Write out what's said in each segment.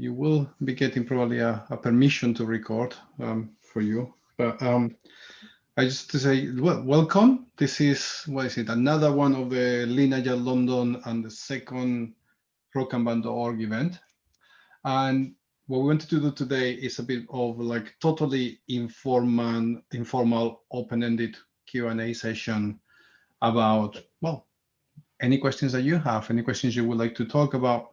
you will be getting probably a, a permission to record um, for you. But um, I just to say, well, welcome. This is, what is it, another one of the Agile London and the second ProKanban.org event. And what we wanted to do today is a bit of like totally informal, informal, open-ended Q&A session about, well, any questions that you have, any questions you would like to talk about,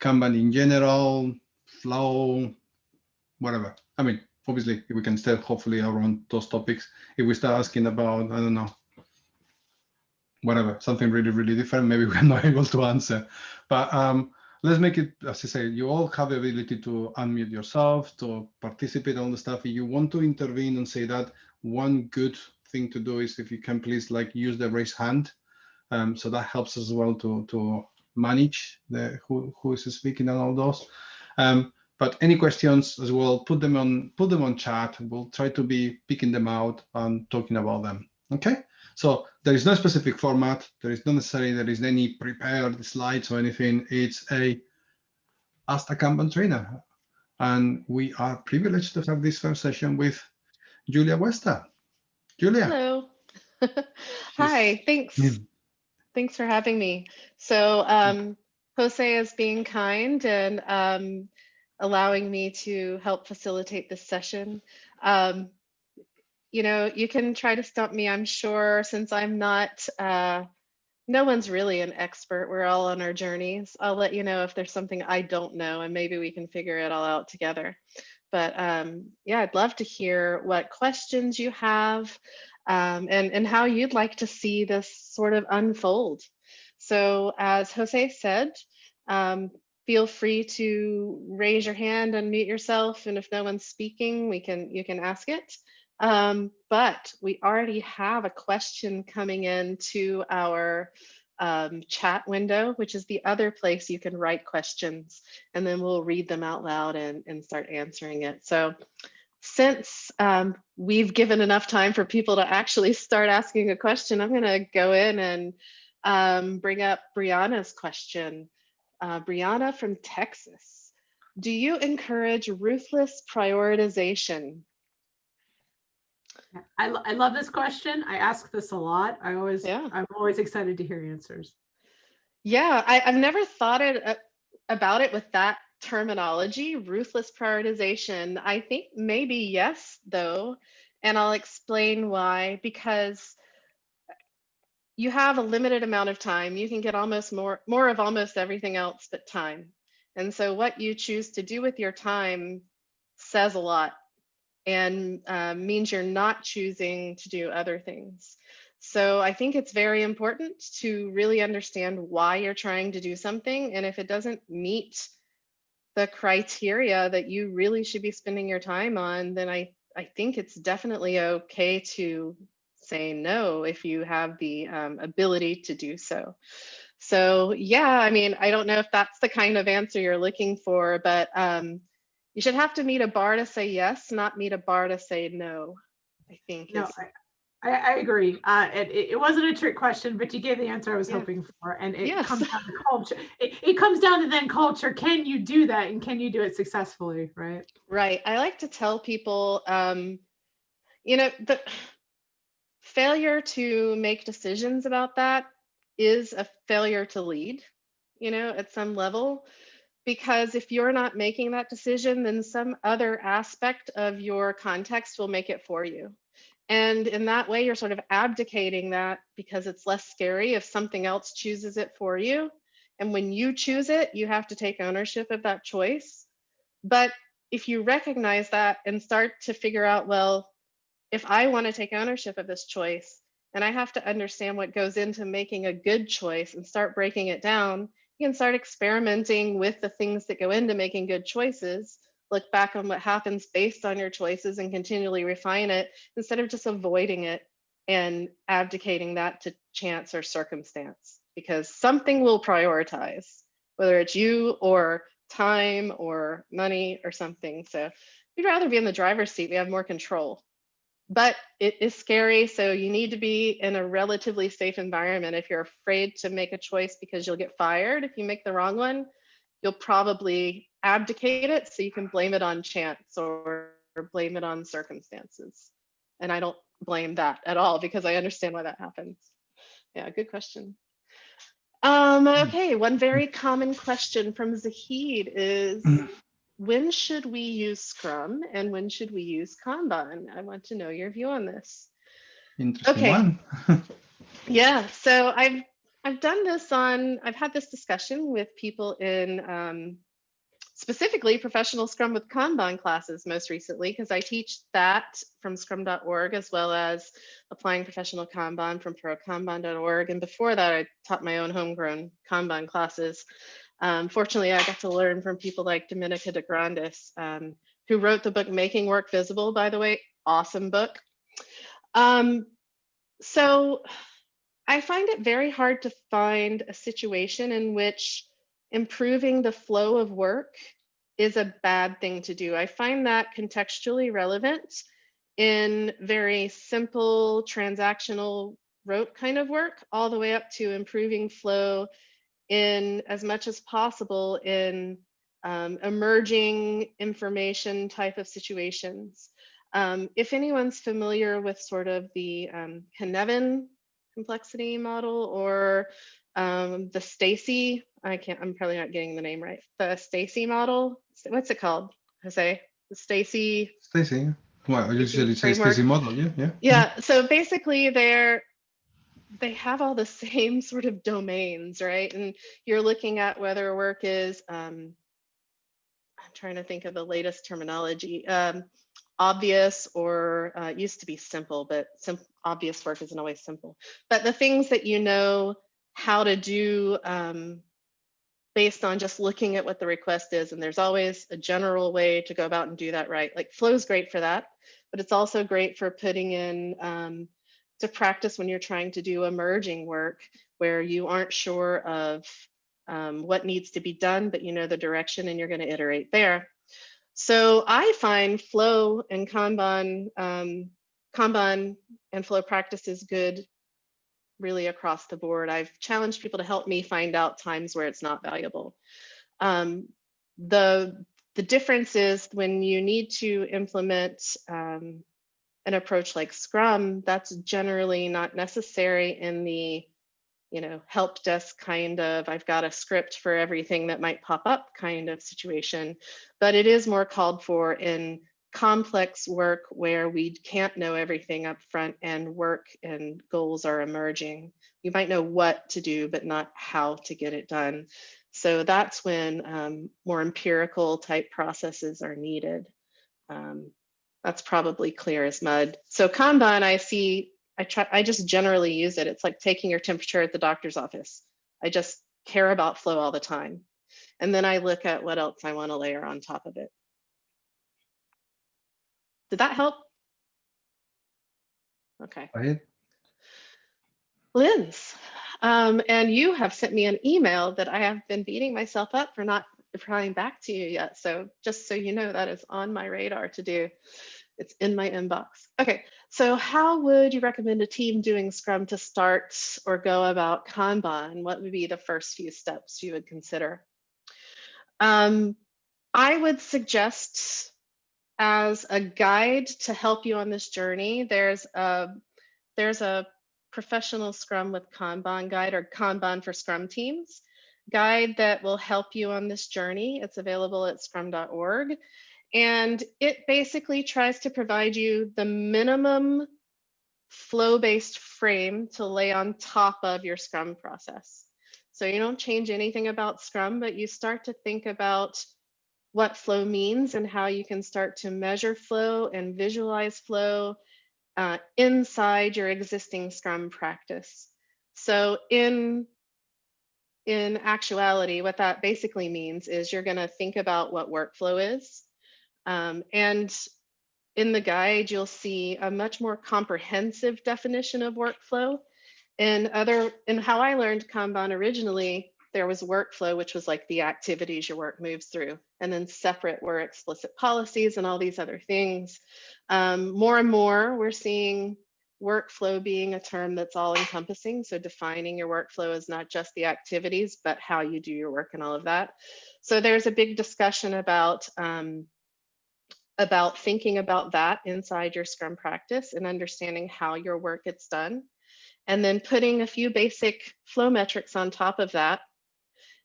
Kanban in general, flow, whatever. I mean, obviously we can stay hopefully around those topics. If we start asking about, I don't know, whatever, something really, really different, maybe we're not able to answer. But um, let's make it, as I say, you all have the ability to unmute yourself, to participate on the stuff. If you want to intervene and say that, one good thing to do is if you can please like use the raise hand. Um, so that helps as well to, to manage the who, who is speaking and all those. Um, but any questions as well, put them on put them on chat. We'll try to be picking them out and talking about them. Okay. So there is no specific format. There is not necessarily there is any prepared slides or anything. It's a Ask a Kanban trainer. And we are privileged to have this first session with Julia Wester. Julia. Hello. Hi, thanks. Thanks for having me. So um, Jose is being kind and um, allowing me to help facilitate this session. Um, you know, you can try to stump me, I'm sure, since I'm not, uh, no one's really an expert. We're all on our journeys. I'll let you know if there's something I don't know and maybe we can figure it all out together. But um, yeah, I'd love to hear what questions you have um, and, and how you'd like to see this sort of unfold. So as Jose said, um, feel free to raise your hand, unmute yourself, and if no one's speaking, we can you can ask it. Um, but we already have a question coming in to our um, chat window, which is the other place you can write questions, and then we'll read them out loud and, and start answering it. So since um, we've given enough time for people to actually start asking a question, I'm going to go in and um, bring up Brianna's question. Uh, Brianna from Texas. Do you encourage ruthless prioritization? I, I love this question. I ask this a lot. I always, yeah. I'm always excited to hear answers. Yeah, I, have never thought it, uh, about it with that terminology, ruthless prioritization. I think maybe yes, though, and I'll explain why, because you have a limited amount of time. You can get almost more, more of almost everything else but time. And so what you choose to do with your time says a lot and uh, means you're not choosing to do other things. So I think it's very important to really understand why you're trying to do something. And if it doesn't meet the criteria that you really should be spending your time on, then I, I think it's definitely okay to say no if you have the um, ability to do so. So yeah, I mean, I don't know if that's the kind of answer you're looking for, but um, you should have to meet a bar to say yes, not meet a bar to say no, I think. No, I, I, agree. Uh, it, it wasn't a trick question, but you gave the answer I was yeah. hoping for. And it yes. comes down to culture. It, it comes down to then culture. Can you do that? And can you do it successfully? Right. Right. I like to tell people, um, you know, the failure to make decisions about that is a failure to lead, you know, at some level. Because if you're not making that decision, then some other aspect of your context will make it for you. And in that way, you're sort of abdicating that because it's less scary if something else chooses it for you. And when you choose it, you have to take ownership of that choice. But if you recognize that and start to figure out, well, if I want to take ownership of this choice and I have to understand what goes into making a good choice and start breaking it down, you can start experimenting with the things that go into making good choices, look back on what happens based on your choices and continually refine it instead of just avoiding it and abdicating that to chance or circumstance because something will prioritize, whether it's you or time or money or something. So we'd rather be in the driver's seat. We have more control but it is scary. So you need to be in a relatively safe environment. If you're afraid to make a choice because you'll get fired if you make the wrong one, you'll probably abdicate it so you can blame it on chance or, or blame it on circumstances. And I don't blame that at all because I understand why that happens. Yeah, good question. Um, Hmm. okay, one very common question from Zahid is, Hmm. when should we use Scrum and when should we use Kanban? I want to know your view on this. Interesting Okay. Yeah, so I've I've done this on I've had this discussion with people in um, specifically professional Scrum with Kanban classes most recently because I teach that from scrum.org as well as applying professional Kanban from prokanban.org and before that I taught my own homegrown Kanban classes. Um, fortunately, I got to learn from people like Dominica DeGrandis, um, who wrote the book Making Work Visible, by the way, awesome book. Um, so I find it very hard to find a situation in which improving the flow of work is a bad thing to do. I find that contextually relevant in very simple transactional rote kind of work, all the way up to improving flow in as much as possible in um, emerging information type of situations. Um, if anyone's familiar with sort of the um, complexity model or um, the Stacey, I can't, I'm probably not getting the name right. The Stacey model, what's it called, Jose? The Stacey. Stacey. Well, I usually say framework. Stacey model, yeah, yeah. Yeah, so basically they're, they have all the same sort of domains, right? And you're looking at whether a work is, um, I'm trying to think of the latest terminology, um, obvious or uh, used to be simple, but sim obvious work isn't always simple. But the things that you know how to do um, based on just looking at what the request is, and there's always a general way to go about and do that right. Like Flow's great for that, but it's also great for putting in um, to practice when you're trying to do emerging work where you aren't sure of um, what needs to be done, but you know the direction and you're going to iterate there. So I find flow and Kanban, um, Kanban and flow practice is good really across the board. I've challenged people to help me find out times where it's not valuable. Um, the, the difference is when you need to implement um, an approach like Scrum, that's generally not necessary in the you know, help desk kind of, I've got a script for everything that might pop up kind of situation, but it is more called for in complex work where we can't know everything up front and work and goals are emerging. You might know what to do, but not how to get it done. So that's when um, more empirical type processes are needed. Um, that's probably clear as mud. So Kanban, I see I try, I just generally use it. It's like taking your temperature at the doctor's office. I just care about flow all the time. And then I look at what else I want to layer on top of it. Did that help? Okay. Right. Linz, um, and you have sent me an email that I have been beating myself up for not replying back to you yet. So just so you know, that is on my radar to do. It's in my inbox. Okay, so how would you recommend a team doing Scrum to start or go about Kanban? What would be the first few steps you would consider? Um, I would suggest as a guide to help you on this journey, there's a, there's a professional Scrum with Kanban guide or Kanban for Scrum teams guide that will help you on this journey. It's available at scrum.org. And it basically tries to provide you the minimum flow-based frame to lay on top of your Scrum process. So you don't change anything about Scrum, but you start to think about what flow means and how you can start to measure flow and visualize flow uh, inside your existing Scrum practice. So in in actuality, what that basically means is you're going to think about what workflow is. Um, and in the guide, you'll see a much more comprehensive definition of workflow. And other, and how I learned Kanban originally, there was workflow, which was like the activities your work moves through. And then separate were explicit policies and all these other things. Um, more and more, we're seeing workflow being a term that's all encompassing. So defining your workflow is not just the activities, but how you do your work and all of that. So there's a big discussion about um, about thinking about that inside your Scrum practice and understanding how your work gets done. And then putting a few basic flow metrics on top of that.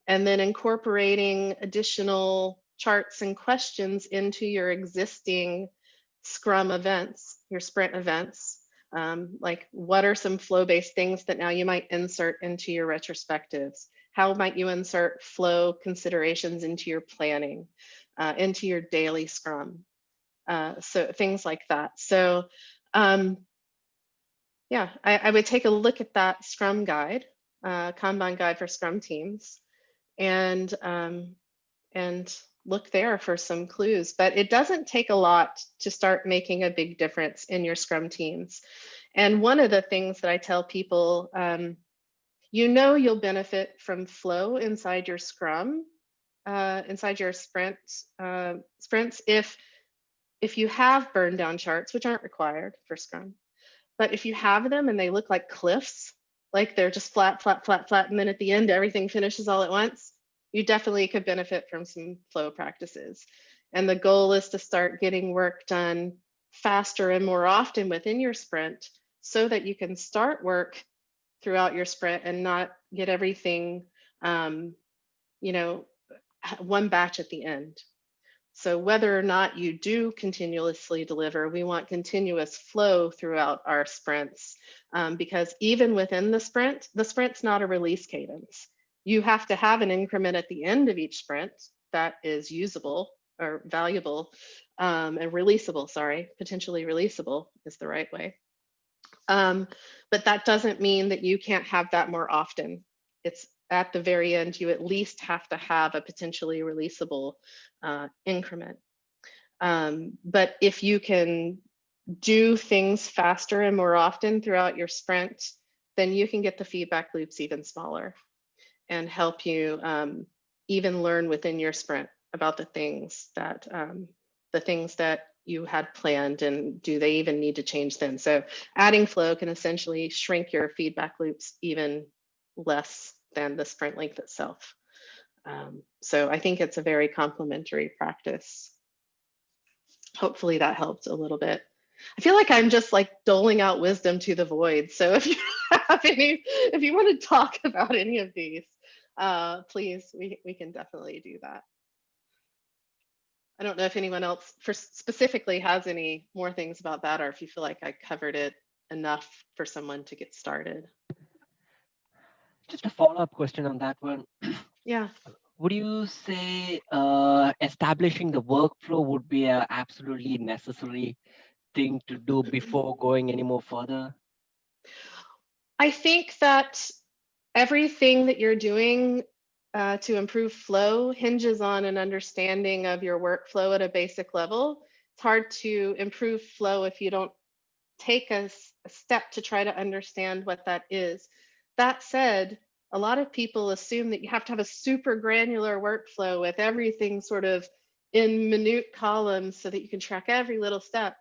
And then incorporating additional charts and questions into your existing Scrum events, your sprint events. Um, like what are some flow-based things that now you might insert into your retrospectives? How might you insert flow considerations into your planning, uh, into your daily Scrum? Uh, so things like that. So um, yeah, I, I, would take a look at that Scrum guide, uh, Kanban guide for Scrum teams, and um, and look there for some clues. But it doesn't take a lot to start making a big difference in your Scrum teams. And one of the things that I tell people, um, you know, you'll benefit from flow inside your Scrum, uh, inside your sprint uh, sprints if if you have burn down charts, which aren't required for Scrum, but if you have them and they look like cliffs, like they're just flat, flat, flat, flat, and then at the end, everything finishes all at once, you definitely could benefit from some flow practices. And the goal is to start getting work done faster and more often within your sprint so that you can start work throughout your sprint and not get everything, um, you know, one batch at the end. So whether or not you do continuously deliver, we want continuous flow throughout our sprints um, because even within the sprint, the sprint's not a release cadence. You have to have an increment at the end of each sprint that is usable or valuable um, and releasable, sorry, potentially releasable is the right way. Um, but that doesn't mean that you can't have that more often. It's at the very end, you at least have to have a potentially releasable uh, increment. Um, but if you can do things faster and more often throughout your sprint, then you can get the feedback loops even smaller and help you um, even learn within your sprint about the things that um, the things that you had planned and do they even need to change then. So adding flow can essentially shrink your feedback loops even less than the sprint length itself. Um, so I think it's a very complementary practice. Hopefully that helped a little bit. I feel like I'm just like doling out wisdom to the void. So if you have any, if you want to talk about any of these, uh, please, we, we can definitely do that. I don't know if anyone else for specifically has any more things about that or if you feel like I covered it enough for someone to get started. Just a follow-up question on that one. Yeah. Would you say uh, establishing the workflow would be an absolutely necessary thing to do before going any more further? I think that everything that you're doing uh, to improve flow hinges on an understanding of your workflow at a basic level. It's hard to improve flow if you don't take a, a step to try to understand what that is. That said, a lot of people assume that you have to have a super granular workflow with everything sort of in minute columns so that you can track every little step.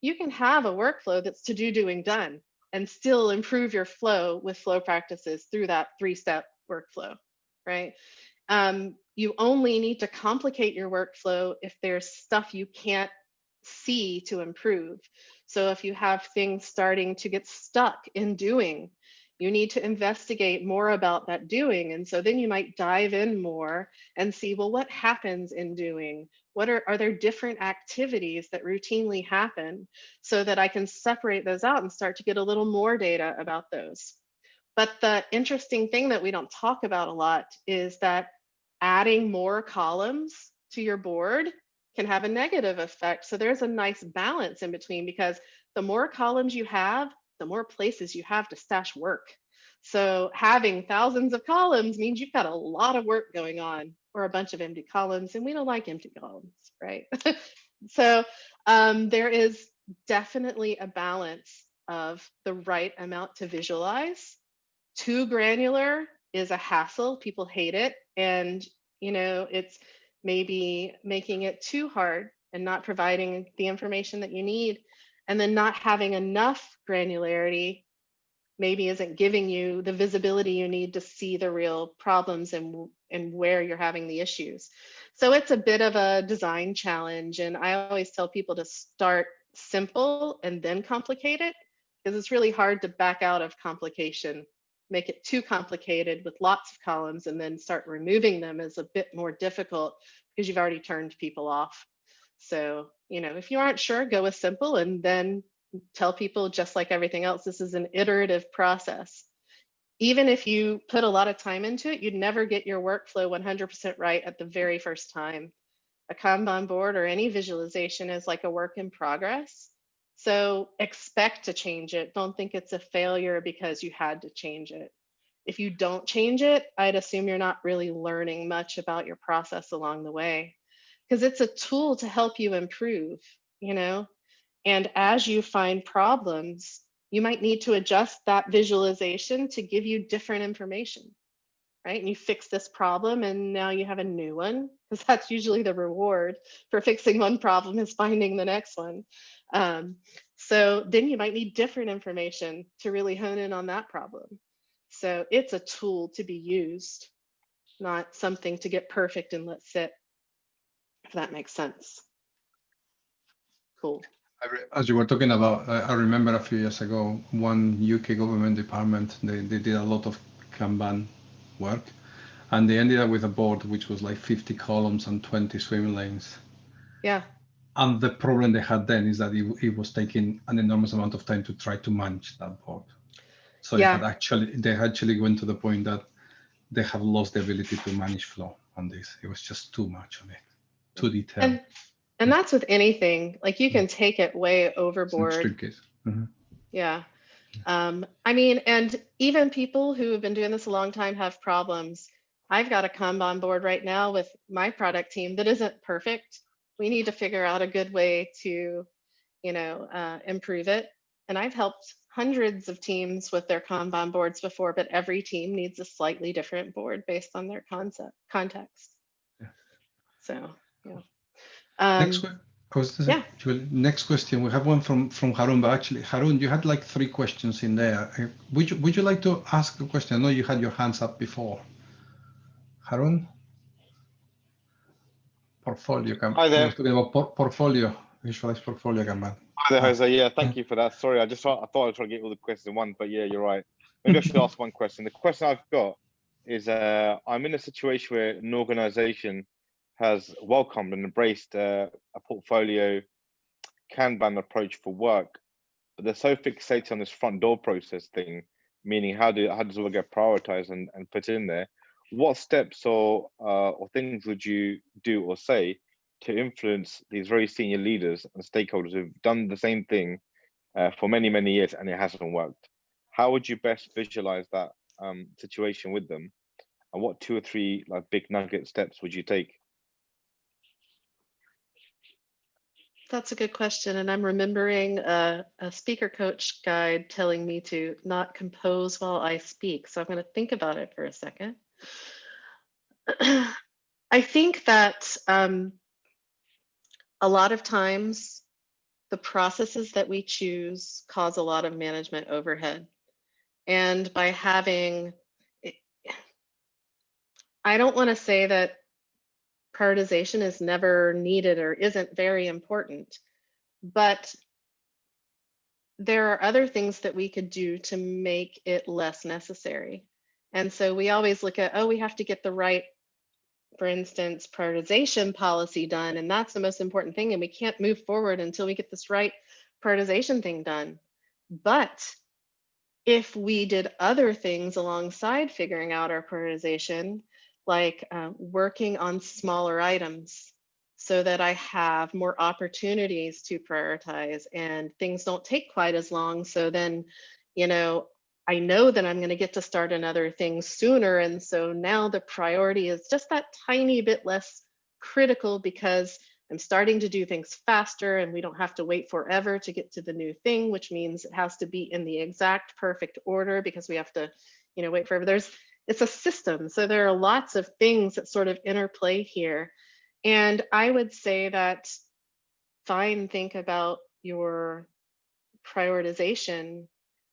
You can have a workflow that's to do, doing, done and still improve your flow with flow practices through that three step workflow, right? Um, you only need to complicate your workflow if there's stuff you can't see to improve. So if you have things starting to get stuck in doing, you need to investigate more about that doing. And so then you might dive in more and see, well, what happens in doing? What are, are there different activities that routinely happen so that I can separate those out and start to get a little more data about those. But the interesting thing that we don't talk about a lot is that adding more columns to your board can have a negative effect. So there's a nice balance in between because the more columns you have, the more places you have to stash work. So having thousands of columns means you've got a lot of work going on or a bunch of empty columns and we don't like empty columns, right? so um, there is definitely a balance of the right amount to visualize. Too granular is a hassle, people hate it. And you know, it's maybe making it too hard and not providing the information that you need and then not having enough granularity maybe isn't giving you the visibility you need to see the real problems and, and where you're having the issues. So it's a bit of a design challenge. And I always tell people to start simple and then complicate it because it's really hard to back out of complication. Make it too complicated with lots of columns and then start removing them is a bit more difficult because you've already turned people off. So, you know, if you aren't sure, go with simple and then tell people just like everything else, this is an iterative process. Even if you put a lot of time into it, you'd never get your workflow 100% right at the very first time. A Kanban board or any visualization is like a work in progress. So expect to change it. Don't think it's a failure because you had to change it. If you don't change it, I'd assume you're not really learning much about your process along the way because it's a tool to help you improve, you know? And as you find problems, you might need to adjust that visualization to give you different information, right? And you fix this problem and now you have a new one because that's usually the reward for fixing one problem is finding the next one. Um, so then you might need different information to really hone in on that problem. So it's a tool to be used, not something to get perfect and let sit, if that makes sense. Cool. As you were talking about, I remember a few years ago, one UK government department, they, they did a lot of Kanban work and they ended up with a board which was like 50 columns and 20 swim lanes. Yeah. And the problem they had then is that it, it was taking an enormous amount of time to try to manage that board. So yeah. they actually they actually went to the point that they have lost the ability to manage flow on this. It was just too much on it, too detailed. And and that's with anything, like you can take it way overboard. Mm -hmm. Yeah. Um, I mean, and even people who have been doing this a long time have problems. I've got a Kanban board right now with my product team that isn't perfect. We need to figure out a good way to, you know, uh, improve it. And I've helped hundreds of teams with their Kanban boards before, but every team needs a slightly different board based on their concept context. Yeah. So, yeah. Um, next, yeah. next question. We have one from from Harun, but actually, Harun, you had like three questions in there. Uh, would you would you like to ask a question? I know you had your hands up before. Harun, portfolio. Hi there. Talking about por portfolio, visualize portfolio Kanban. Hi there, Jose. Yeah, thank you for that. Sorry, I just thought I thought I'd try to get all the questions in one, but yeah, you're right. Maybe I should ask one question. The question I've got is uh, I'm in a situation where an organization has welcomed and embraced uh, a portfolio Kanban approach for work, but they're so fixated on this front door process thing, meaning how do how does it all get prioritized and, and put in there? What steps or uh, or things would you do or say to influence these very senior leaders and stakeholders who've done the same thing uh, for many many years and it hasn't worked? How would you best visualize that um, situation with them? And what two or three like big nugget steps would you take? That's a good question. And I'm remembering a, a, speaker coach guide telling me to not compose while I speak. So I'm going to think about it for a second. I think that um, a lot of times the processes that we choose cause a lot of management overhead. And by having, I don't want to say that prioritization is never needed or isn't very important. But there are other things that we could do to make it less necessary. And so we always look at, oh, we have to get the right, for instance, prioritization policy done. And that's the most important thing. And we can't move forward until we get this right prioritization thing done. But if we did other things alongside figuring out our prioritization, like uh, working on smaller items so that I have more opportunities to prioritize and things don't take quite as long. So then, you know, I know that I'm going to get to start another thing sooner. And so now the priority is just that tiny bit less critical because I'm starting to do things faster and we don't have to wait forever to get to the new thing, which means it has to be in the exact perfect order because we have to, you know, wait forever. There's it's a system. So there are lots of things that sort of interplay here. And I would say that fine, think about your prioritization,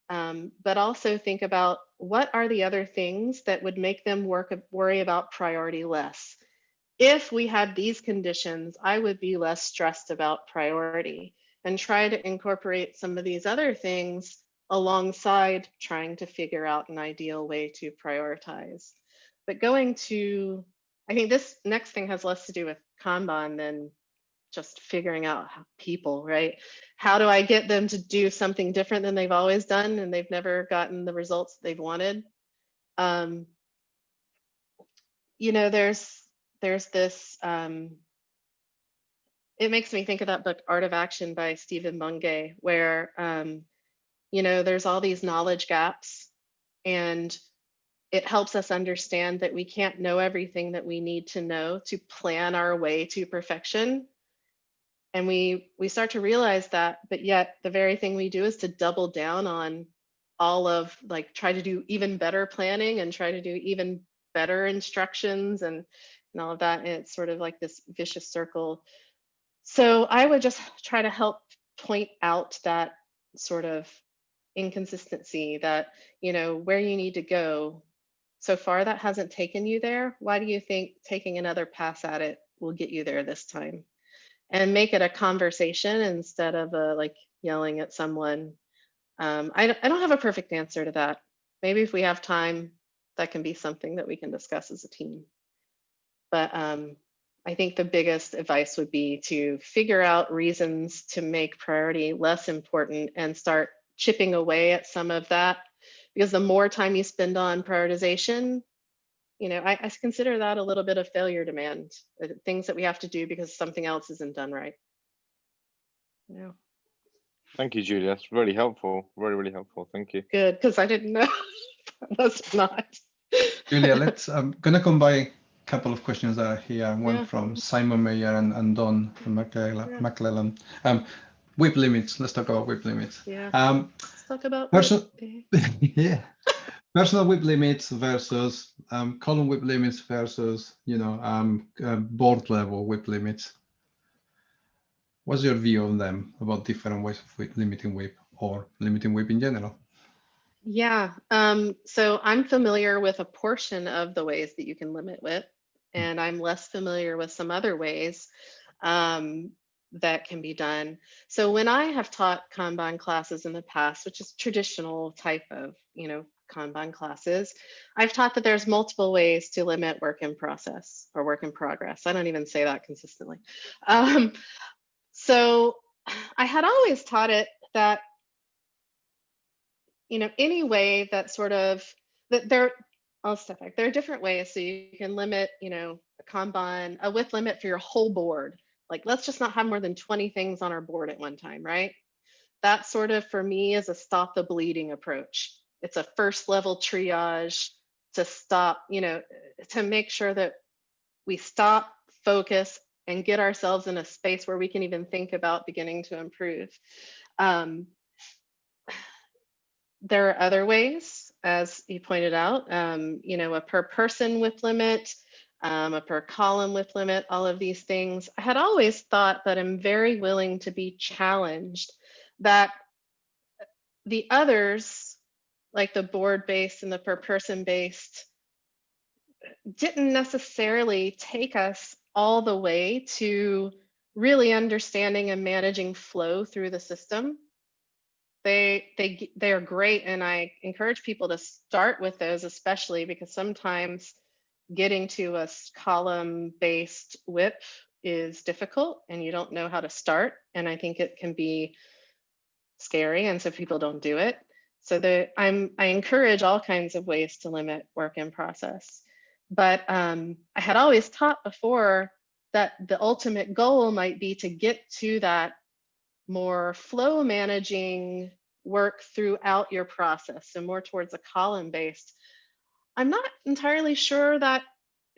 um, but also think about what are the other things that would make them work worry about priority less. If we had these conditions, I would be less stressed about priority and try to incorporate some of these other things alongside trying to figure out an ideal way to prioritize. But going to, I think this next thing has less to do with Kanban than just figuring out people, right? How do I get them to do something different than they've always done and they've never gotten the results they've wanted? Um, you know, there's there's this, um, it makes me think of that book, Art of Action by Stephen Bungay, where, um, you know, there's all these knowledge gaps and it helps us understand that we can't know everything that we need to know to plan our way to perfection. And we we start to realize that but yet the very thing we do is to double down on all of like try to do even better planning and try to do even better instructions and and all of that. And it's sort of like this vicious circle. So i would just try to help point out that sort of inconsistency that you know where you need to go so far that hasn't taken you there why do you think taking another pass at it will get you there this time and make it a conversation instead of a like yelling at someone. Um, I, I don't have a perfect answer to that. Maybe if we have time, that can be something that we can discuss as a team. But um, I think the biggest advice would be to figure out reasons to make priority less important and start chipping away at some of that. Because the more time you spend on prioritization, you know, I, I consider that a little bit of failure demand, uh, things that we have to do because something else isn't done right. Yeah. Thank you, Julie. That's really helpful. Really, really helpful. Thank you. Good, because I didn't know. That's not. Julia, let's. I'm gonna combine a couple of questions that are here. One Yeah. from Simon Mayer and, and Don McClellan. Yeah. McClellan. Um, WIP limits. Let's talk about WIP limits. Yeah. Um, Let's talk about Person- what- yeah. Personal WIP limits versus um, column WIP limits versus you know um, uh, board level WIP limits. What's your view on them about different ways of limiting WIP or limiting WIP in general? Yeah, um, so I'm familiar with a portion of the ways that you can limit WIP, and I'm less familiar with some other ways um, that can be done. So when I have taught Kanban classes in the past, which is traditional type of, you know, Kanban classes, I've taught that there's multiple ways to limit work in process or work in progress. I don't even say that consistently. Um, so I had always taught it that you know, any way that sort of that there, I'll step back. There are different ways. So you can limit, you know, a Kanban, a WIP limit for your whole board. Like, let's just not have more than 20 things on our board at one time, right? That sort of, for me, is a stop the bleeding approach. It's a first level triage to stop, you know, to make sure that we stop, focus, and get ourselves in a space where we can even think about beginning to improve. Um, there are other ways, as you pointed out, um, you know, a per person WIP limit, um, a per column WIP limit, all of these things. I had always thought that I'm very willing to be challenged that the others, like the board based and the per person based, didn't necessarily take us all the way to really understanding and managing flow through the system they they they are great and i encourage people to start with those especially because sometimes getting to a column based WIP is difficult and you don't know how to start and i think it can be scary and so people don't do it so the i'm i encourage all kinds of ways to limit work in process but um, i had always taught before that the ultimate goal might be to get to that more flow managing work throughout your process, so more towards a column based. I'm not entirely sure that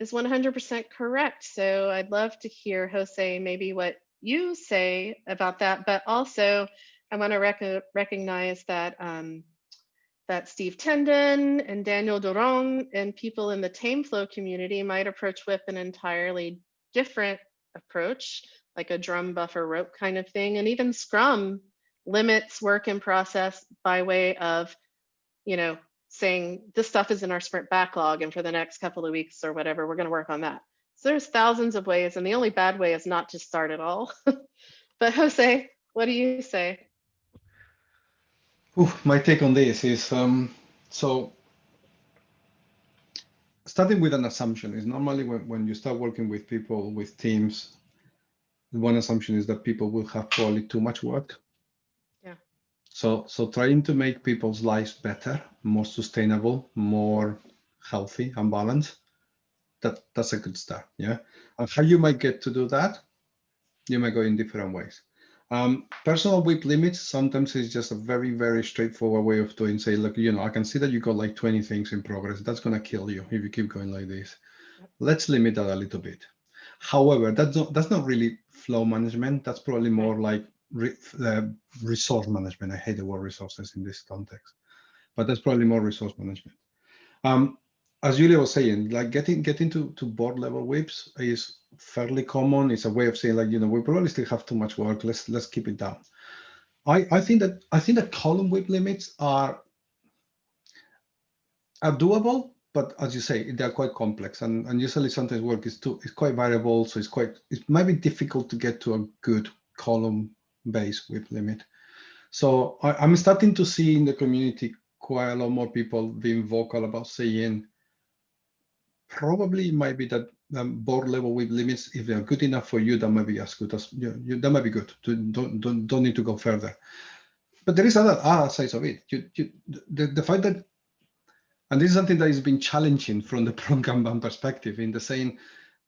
is 100% correct. So I'd love to hear Jose maybe what you say about that, but also I want to rec recognize that um, that Steve Tendon and Daniel Doiron and people in the TameFlow community might approach WIP an entirely different approach, like a drum buffer rope kind of thing. And even Scrum limits work in process by way of, you know, saying this stuff is in our sprint backlog and for the next couple of weeks or whatever, we're going to work on that. So there's thousands of ways and the only bad way is not to start at all. but Jose, what do you say? Ooh, my take on this is um, so starting with an assumption is normally when, when you start working with people with teams one assumption is that people will have probably too much work so so trying to make people's lives better more sustainable more healthy and balanced that that's a good start yeah and how you might get to do that you might go in different ways um, personal WIP limits sometimes is just a very, very straightforward way of doing, say, look, you know, I can see that you got like 20 things in progress. That's going to kill you if you keep going like this. Let's limit that a little bit. However, that's not, that's not really flow management. That's probably more like re, uh, resource management. I hate the word resources in this context, but that's probably more resource management. Um, as Julia was saying, like getting getting to, to board level WIPs is fairly common. It's a way of saying like, you know, we probably still have too much work. Let's let's keep it down. I, I think that I think that column WIP limits are are doable, but as you say, they're quite complex and, and usually sometimes work is too is quite variable. So it's quite it might be difficult to get to a good column based WIP limit. So I, I'm starting to see in the community quite a lot more people being vocal about saying probably it might be that um, board level WIP limits, if they're good enough for you, that might be as good as you, you that might be good. Don't don't don't need to go further. But there is other other sides of it. You, you, the the fact that, and this is something that has been challenging from the pro Kanban perspective, in the saying,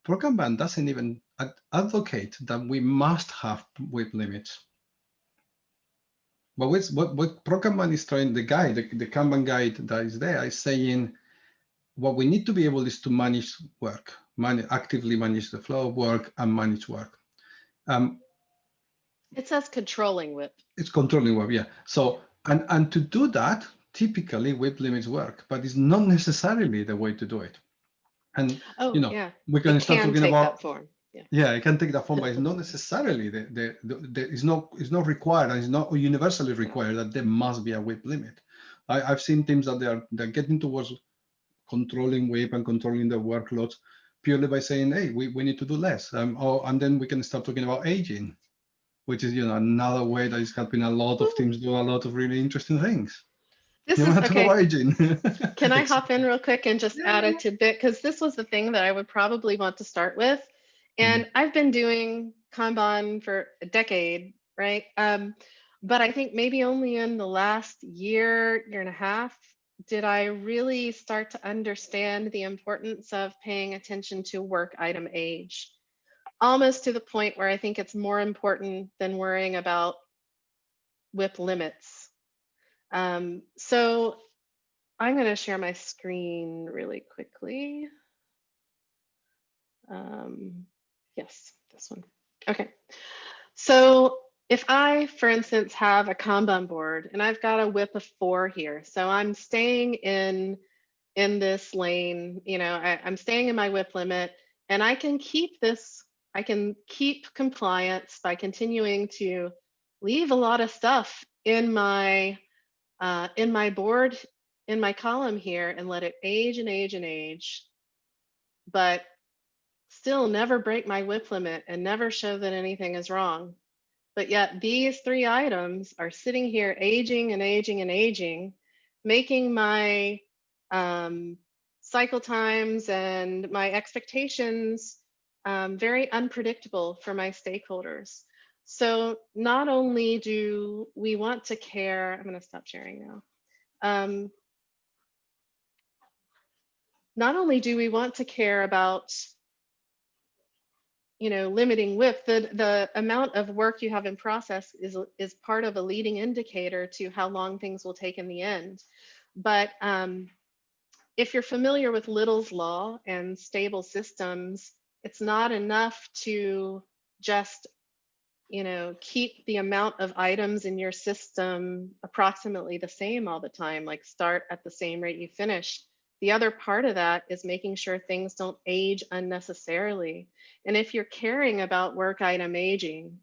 pro Kanban doesn't even ad advocate that we must have WIP limits. But what what, what pro is trying, the guide, the, the Kanban guide that is there is saying what we need to be able is to manage work, man actively manage the flow of work and manage work. Um, it says controlling WIP. It's controlling WIP, yeah. So, and, and to do that, typically WIP limits work, but it's not necessarily the way to do it. And, oh, you know, yeah. we can it start can talking about, form. Yeah. yeah, it can take that form, but it's not necessarily the, the, the, the it's not it's not required and it's not universally required that there must be a WIP limit. I, I've seen teams that they are they're getting towards controlling WIP and controlling the workloads purely by saying, hey, we, we need to do less. Um, oh, and then we can start talking about aging, which is you know another way that is helping a lot of teams do a lot of really interesting things. This you is okay. Can I hop in real quick and just Yeah, add a tidbit? Because this was the thing that I would probably want to start with. Mm-hmm. And I've been doing Kanban for a decade, right? Um, but I think maybe only in the last year, year and a half, did I really start to understand the importance of paying attention to work item age. Almost to the point where I think it's more important than worrying about WIP limits. Um, so I'm going to share my screen really quickly. Um, yes, this one. Okay. So if I, for instance, have a Kanban board and I've got a WIP of four here, so I'm staying in in this lane, you know, I, I'm staying in my WIP limit and I can keep this, I can keep compliance by continuing to leave a lot of stuff in my uh, in my board, in my column here and let it age and age and age, but still never break my WIP limit and never show that anything is wrong. But yet these three items are sitting here aging and aging and aging, making my um, cycle times and my expectations um, very unpredictable for my stakeholders. So not only do we want to care, I'm going to stop sharing now. Um, not only do we want to care about you know, limiting WIP, the, the amount of work you have in process is, is part of a leading indicator to how long things will take in the end. But um, if you're familiar with Little's law and stable systems, it's not enough to just, you know, keep the amount of items in your system approximately the same all the time, like start at the same rate you finish. The other part of that is making sure things don't age unnecessarily. And if you're caring about work item aging,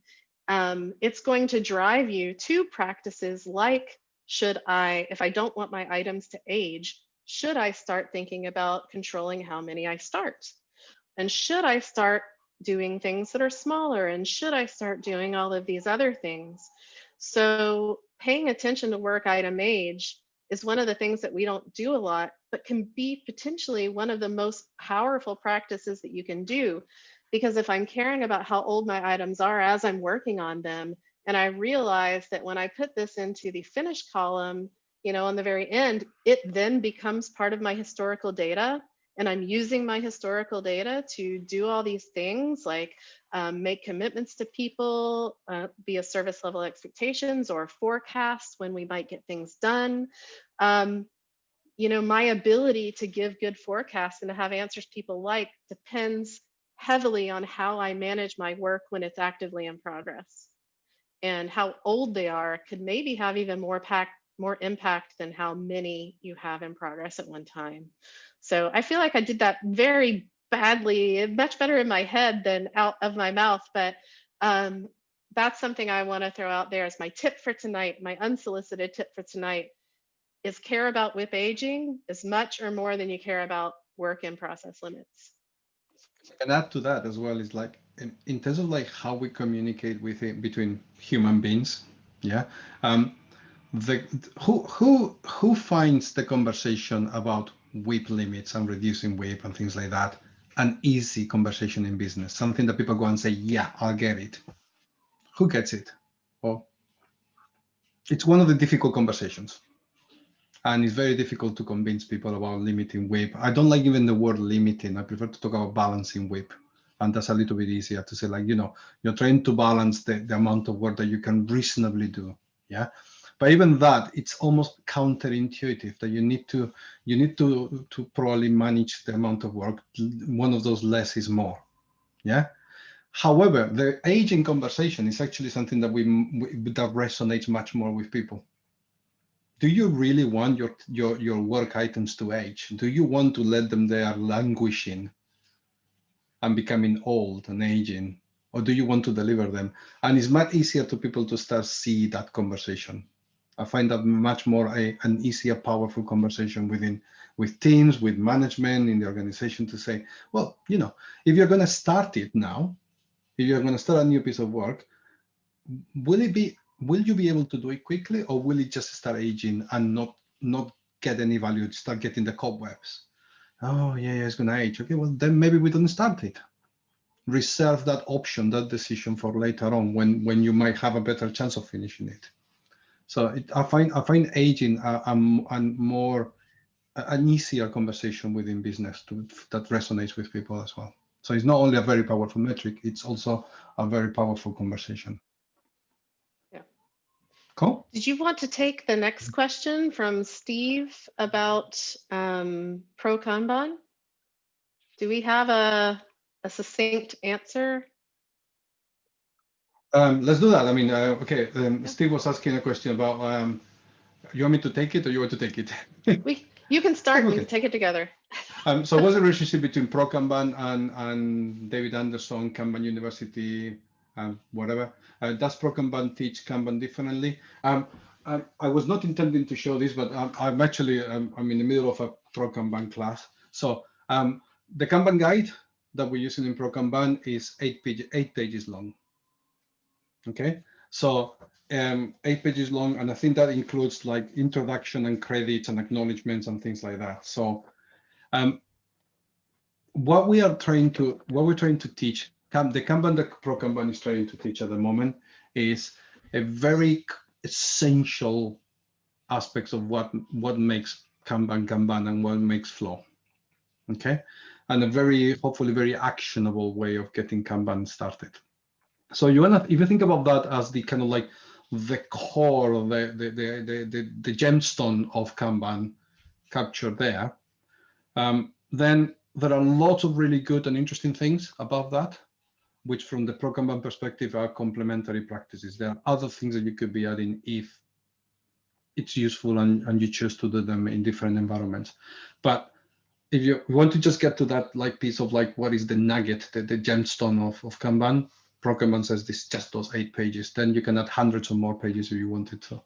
um, it's going to drive you to practices like, should I, if I don't want my items to age, should I start thinking about controlling how many I start? And should I start doing things that are smaller? And should I start doing all of these other things? So paying attention to work item age is one of the things that we don't do a lot, but can be potentially one of the most powerful practices that you can do. Because if I'm caring about how old my items are as I'm working on them, and I realize that when I put this into the finished column, you know, on the very end, it then becomes part of my historical data. And I'm using my historical data to do all these things like um, make commitments to people, uh, be a service level expectations or forecasts when we might get things done. Um, you know, my ability to give good forecasts and to have answers people like depends heavily on how I manage my work when it's actively in progress. And how old they are could maybe have even more pack, more impact than how many you have in progress at one time. So I feel like I did that very badly, much better in my head than out of my mouth, but um, that's something I wanna throw out there as my tip for tonight, my unsolicited tip for tonight is care about WIP aging as much or more than you care about work in process limits. And add to that as well is like in, in terms of like how we communicate with it between human beings. Yeah. Um, the who who who finds the conversation about WIP limits and reducing WIP and things like that an easy conversation in business, something that people go and say, yeah, I'll get it. Who gets it? Well, it's one of the difficult conversations and it's very difficult to convince people about limiting WIP. I don't like even the word limiting. I prefer to talk about balancing WIP. And that's a little bit easier to say, like, you know, you're trying to balance the, the amount of work that you can reasonably do. Yeah. But even that, it's almost counterintuitive that you need to you need to to probably manage the amount of work. One of those less is more. Yeah. However, the aging conversation is actually something that we, that resonates much more with people do you really want your, your, your work items to age? Do you want to let them there languishing and becoming old and aging? Or do you want to deliver them? And it's much easier to people to start see that conversation. I find that much more a, an easier, powerful conversation within with teams, with management in the organization to say, well, you know, if you're going to start it now, if you're going to start a new piece of work, will it be will you be able to do it quickly or will it just start aging and not not get any value start getting the cobwebs? Oh yeah, yeah it's gonna age. Okay well then maybe we don't start it. Reserve that option that decision for later on when when you might have a better chance of finishing it so it, i find i find aging a, a, a more an easier conversation within business to, that resonates with people as well so it's not only a very powerful metric it's also a very powerful conversation Yeah. Cool. Did you want to take the next question from Steve about um, pro Kanban? Do we have a, a succinct answer? Um, let's do that. I mean, uh, okay, um, Steve was asking a question about, um, you want me to take it or you want to take it? we, you can start, okay. we can take it together. um, so what's the relationship between Pro Kanban and, and David Anderson, Kanban University, um, whatever. Uh, does Pro Kanban teach Kanban differently? Um, I, I, was not intending to show this, but I'm, I'm actually um, I'm in the middle of a Pro Kanban class. So um, the Kanban guide that we're using in Pro Kanban is eight, page, eight pages long. Okay, so um, eight pages long, and I think that includes like introduction and credits and acknowledgements and things like that. So um, what we are trying to what we're trying to teach the Kanban Pro Kanban is trying to teach at the moment is a very essential aspects of what what makes Kanban Kanban and what makes flow. Okay, and a very hopefully very actionable way of getting Kanban started. So you wanna if you think about that as the kind of like the core of the the the the, the, the gemstone of Kanban captured there, um, then there are lots of really good and interesting things above that which from the Pro Kanban perspective are complementary practices. There are other things that you could be adding if it's useful and, and you choose to do them in different environments. But if you want to just get to that like piece of like what is the nugget, the, the gemstone of, of Kanban, Pro Kanban says this just those eight pages. Then you can add hundreds or more pages if you wanted to.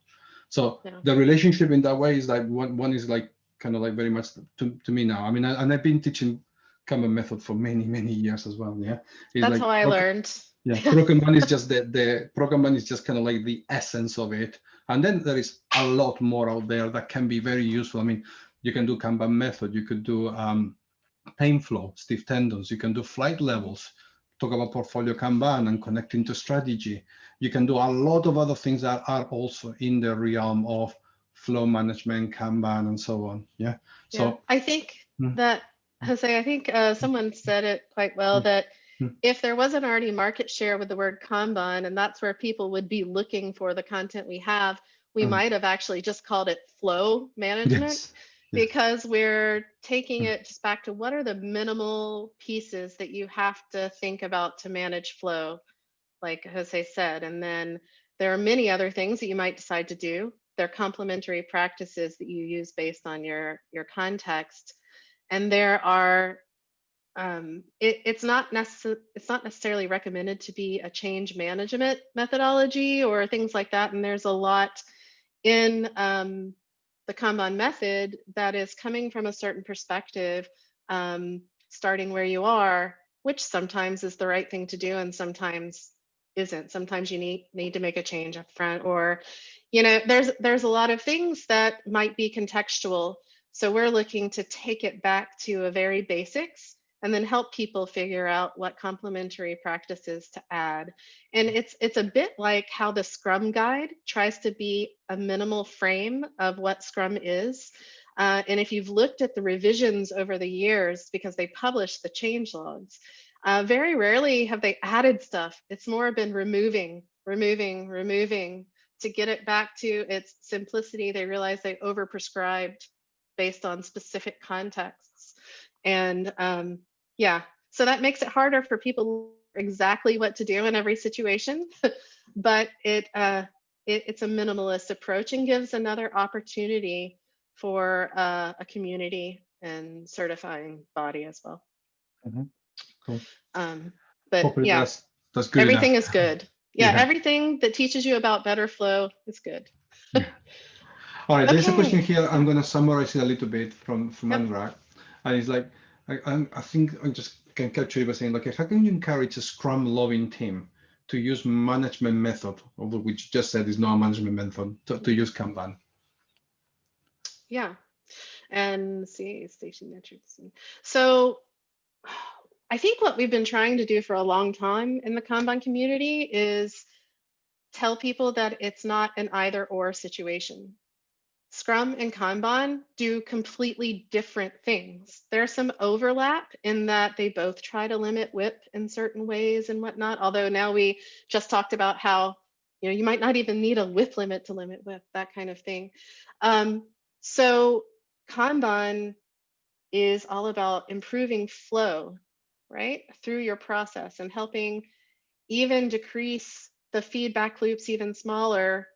So Yeah. the relationship in that way is like one one is like kind of like very much to, to me now. I mean, I, and I've been teaching Kanban method for many many years as well. Yeah, It's That's like how I learned. yeah, Kanban is just the the Kanban is just kind of like the essence of it, and then there is a lot more out there that can be very useful. I mean, you can do Kanban method, you could do um, pain flow, Steve Tendon's, you can do flight levels, talk about portfolio Kanban and connecting to strategy. You can do a lot of other things that are also in the realm of flow management, Kanban, and so on. Yeah. Yeah, So I think Mm. that Jose, I think uh, someone said it quite well Mm. that Mm. if there wasn't already market share with the word Kanban, and that's where people would be looking for the content we have, we Mm. might have actually just called it flow management yes. Because we're taking Mm. it just back to what are the minimal pieces that you have to think about to manage flow, like Jose said. And then there are many other things that you might decide to do. They're complementary practices that you use based on your, your context. And there are, um, it, it's not necessarily it's not necessarily recommended to be a change management methodology or things like that. And there's a lot in um, the Kanban method that is coming from a certain perspective, um, starting where you are, which sometimes is the right thing to do and sometimes isn't. Sometimes you need need to make a change up front or, you know, there's there's a lot of things that might be contextual. So we're looking to take it back to a very basics and then help people figure out what complementary practices to add. And it's it's a bit like how the Scrum guide tries to be a minimal frame of what Scrum is. Uh, and if you've looked at the revisions over the years, because they publish the change logs, uh, very rarely have they added stuff. It's more been removing, removing, removing to get it back to its simplicity. They realize they overprescribed based on specific contexts. And um, yeah, so that makes it harder for people exactly what to do in every situation, but it, uh, it it's a minimalist approach and gives another opportunity for uh, a community and certifying body as well. Mhm. Cool. Um, but Hopefully yeah, that's that's good. everything enough. is good. Yeah, Yeah. everything that teaches you about better flow is good. All right, there's a question here. I'm going to summarize it a little bit from from Yep. Anurag, and it's like I, I think I just can capture it by saying, like, how can you encourage a Scrum loving team to use management method, although which you just said is not a management method, to, to use Kanban? Yeah. And see, station metrics. So I think what we've been trying to do for a long time in the Kanban community is tell people that it's not an either or situation. Scrum and Kanban do completely different things. There's some overlap in that they both try to limit WIP in certain ways and whatnot. Although now we just talked about how you know you might not even need a WIP limit to limit WIP, that kind of thing. Um, so Kanban is all about improving flow, right, through your process and helping even decrease the feedback loops even smaller,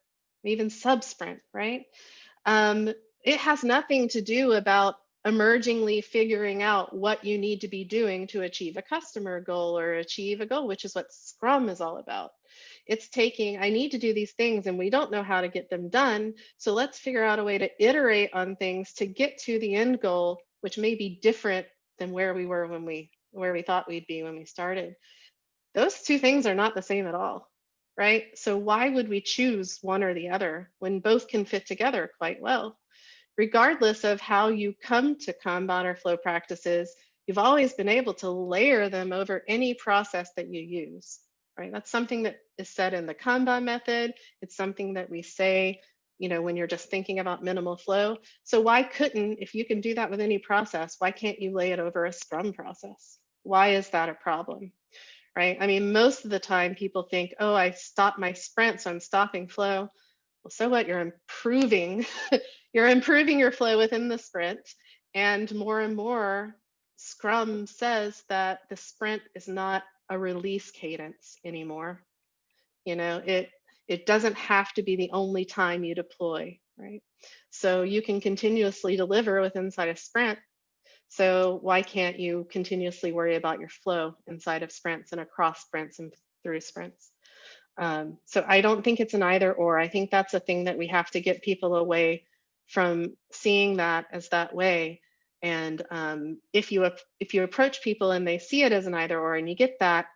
even sub sprint, right? Um, it has nothing to do about emergingly figuring out what you need to be doing to achieve a customer goal or achieve a goal, which is what Scrum is all about. It's taking, I need to do these things and we don't know how to get them done. So let's figure out a way to iterate on things to get to the end goal, which may be different than where we were when we, where we thought we'd be when we started. Those two things are not the same at all, right? So why would we choose one or the other when both can fit together quite well? Regardless of how you come to Kanban or flow practices, you've always been able to layer them over any process that you use, right? That's something that is said in the Kanban method. It's something that we say, you know, when you're just thinking about minimal flow. So why couldn't, if you can do that with any process, why can't you lay it over a Scrum process? Why is that a problem? Right? I mean, most of the time people think, oh, I stopped my sprint, so I'm stopping flow. Well, so what? You're improving, you're improving your flow within the sprint. And more and more, Scrum says that the sprint is not a release cadence anymore. You know, it it doesn't have to be the only time you deploy, right? So you can continuously deliver with inside a sprint. So why can't you continuously worry about your flow inside of sprints and across sprints and through sprints. Um, so I don't think it's an either or. I think that's a thing that we have to get people away from seeing that as that way. And um, if you if you approach people and they see it as an either or, and you get that,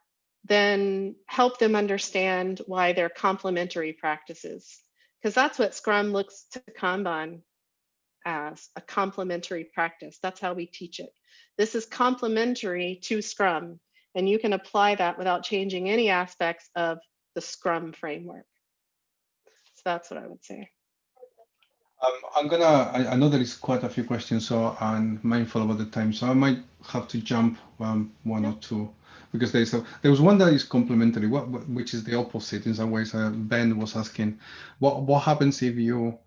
then help them understand why they're complementary practices, because that's what Scrum looks to Kanban as a complementary practice. That's how we teach it. This is complementary to Scrum, and you can apply that without changing any aspects of the Scrum framework. So that's what I would say. Um, I'm gonna, I, I, know there is quite a few questions, so I'm mindful about the time. So I might have to jump um, one or two because there's a, there was one that is complementary, what, what, which is the opposite in some ways. Uh, ben was asking, what what happens if you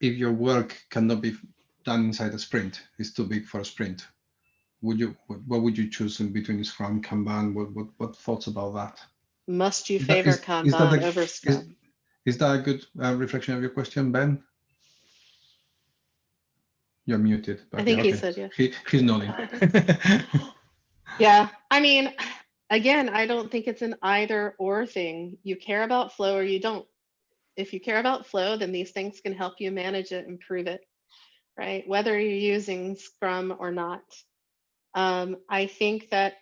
if your work cannot be done inside a sprint? It's too big for a sprint. Would you what, what would you choose in between Scrum, Kanban? What what, what thoughts about that? Must you favor is, Kanban is a, over Scrum? Is, is, that a good uh, reflection of your question, Ben? You're muted. I think okay. he said yeah. He, he's nodding. yeah, I mean, again, I don't think it's an either or thing. You care about flow or you don't. If you care about flow, then these things can help you manage it, improve it, right? Whether you're using Scrum or not. Um, I think that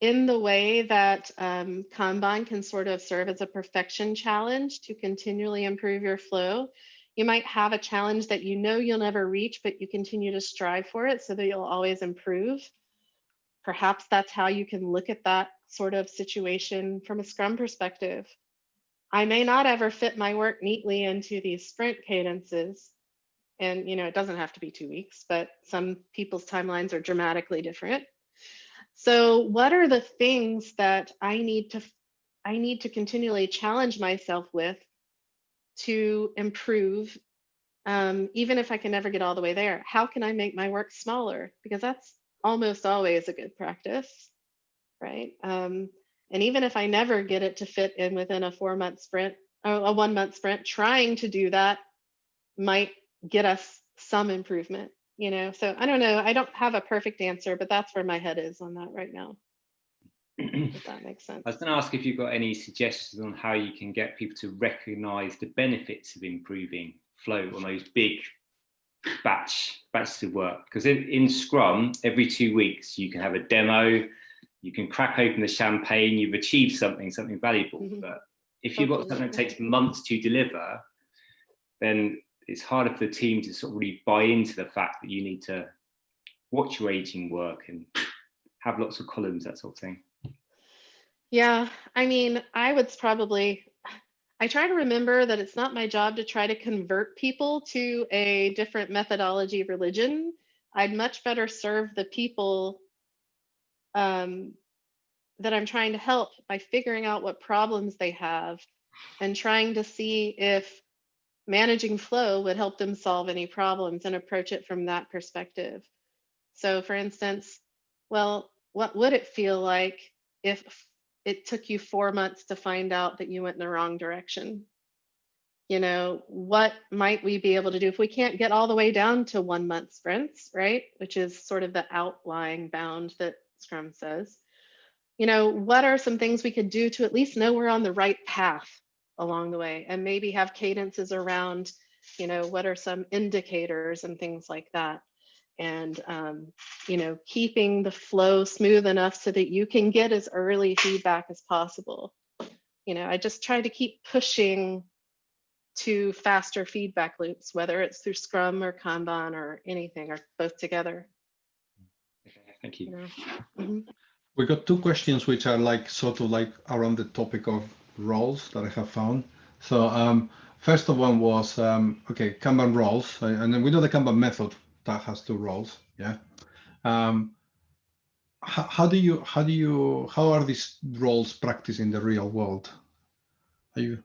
in the way that um, Kanban can sort of serve as a perfection challenge to continually improve your flow, you might have a challenge that you know you'll never reach, but you continue to strive for it so that you'll always improve. Perhaps that's how you can look at that sort of situation from a Scrum perspective. I may not ever fit my work neatly into these sprint cadences. And you know, it doesn't have to be two weeks, but some people's timelines are dramatically different. So what are the things that I need to I need to continually challenge myself with to improve, um, even if I can never get all the way there? How can I make my work smaller? Because that's almost always a good practice, right? Um, and even if I never get it to fit in within a four month sprint, or a one month sprint, trying to do that might get us some improvement, you know? So I don't know, I don't have a perfect answer, but that's where my head is on that right now if that makes sense. I was going to ask if you've got any suggestions on how you can get people to recognize the benefits of improving flow on those big batch batches of work. Because in, in Scrum, every two weeks you can have a demo, you can crack open the champagne, you've achieved something, something valuable. Mm -hmm. But if you've got something that takes months to deliver, then it's harder for the team to sort of really buy into the fact that you need to watch your aging work and have lots of columns, that sort of thing. Yeah, I mean, I would probably, I try to remember that it's not my job to try to convert people to a different methodology religion. I'd much better serve the people um, that I'm trying to help by figuring out what problems they have and trying to see if managing flow would help them solve any problems and approach it from that perspective. So for instance, well, what would it feel like if it took you four months to find out that you went in the wrong direction. You know, what might we be able to do if we can't get all the way down to one month sprints, right? Which is sort of the outlying bound that Scrum says. You know, what are some things we could do to at least know we're on the right path along the way and maybe have cadences around, you know, what are some indicators and things like that and um, you know keeping the flow smooth enough so that you can get as early feedback as possible you know i just try to keep pushing to faster feedback loops whether it's through scrum or kanban or anything or both together thank you, you know? mm -hmm. we got two questions which are like sort of like around the topic of roles that i have found so um first of one was um okay kanban roles and then we know the kanban method that has two roles. Yeah. Um, how, how, do you how do you how are these roles practiced in the real world? Are you?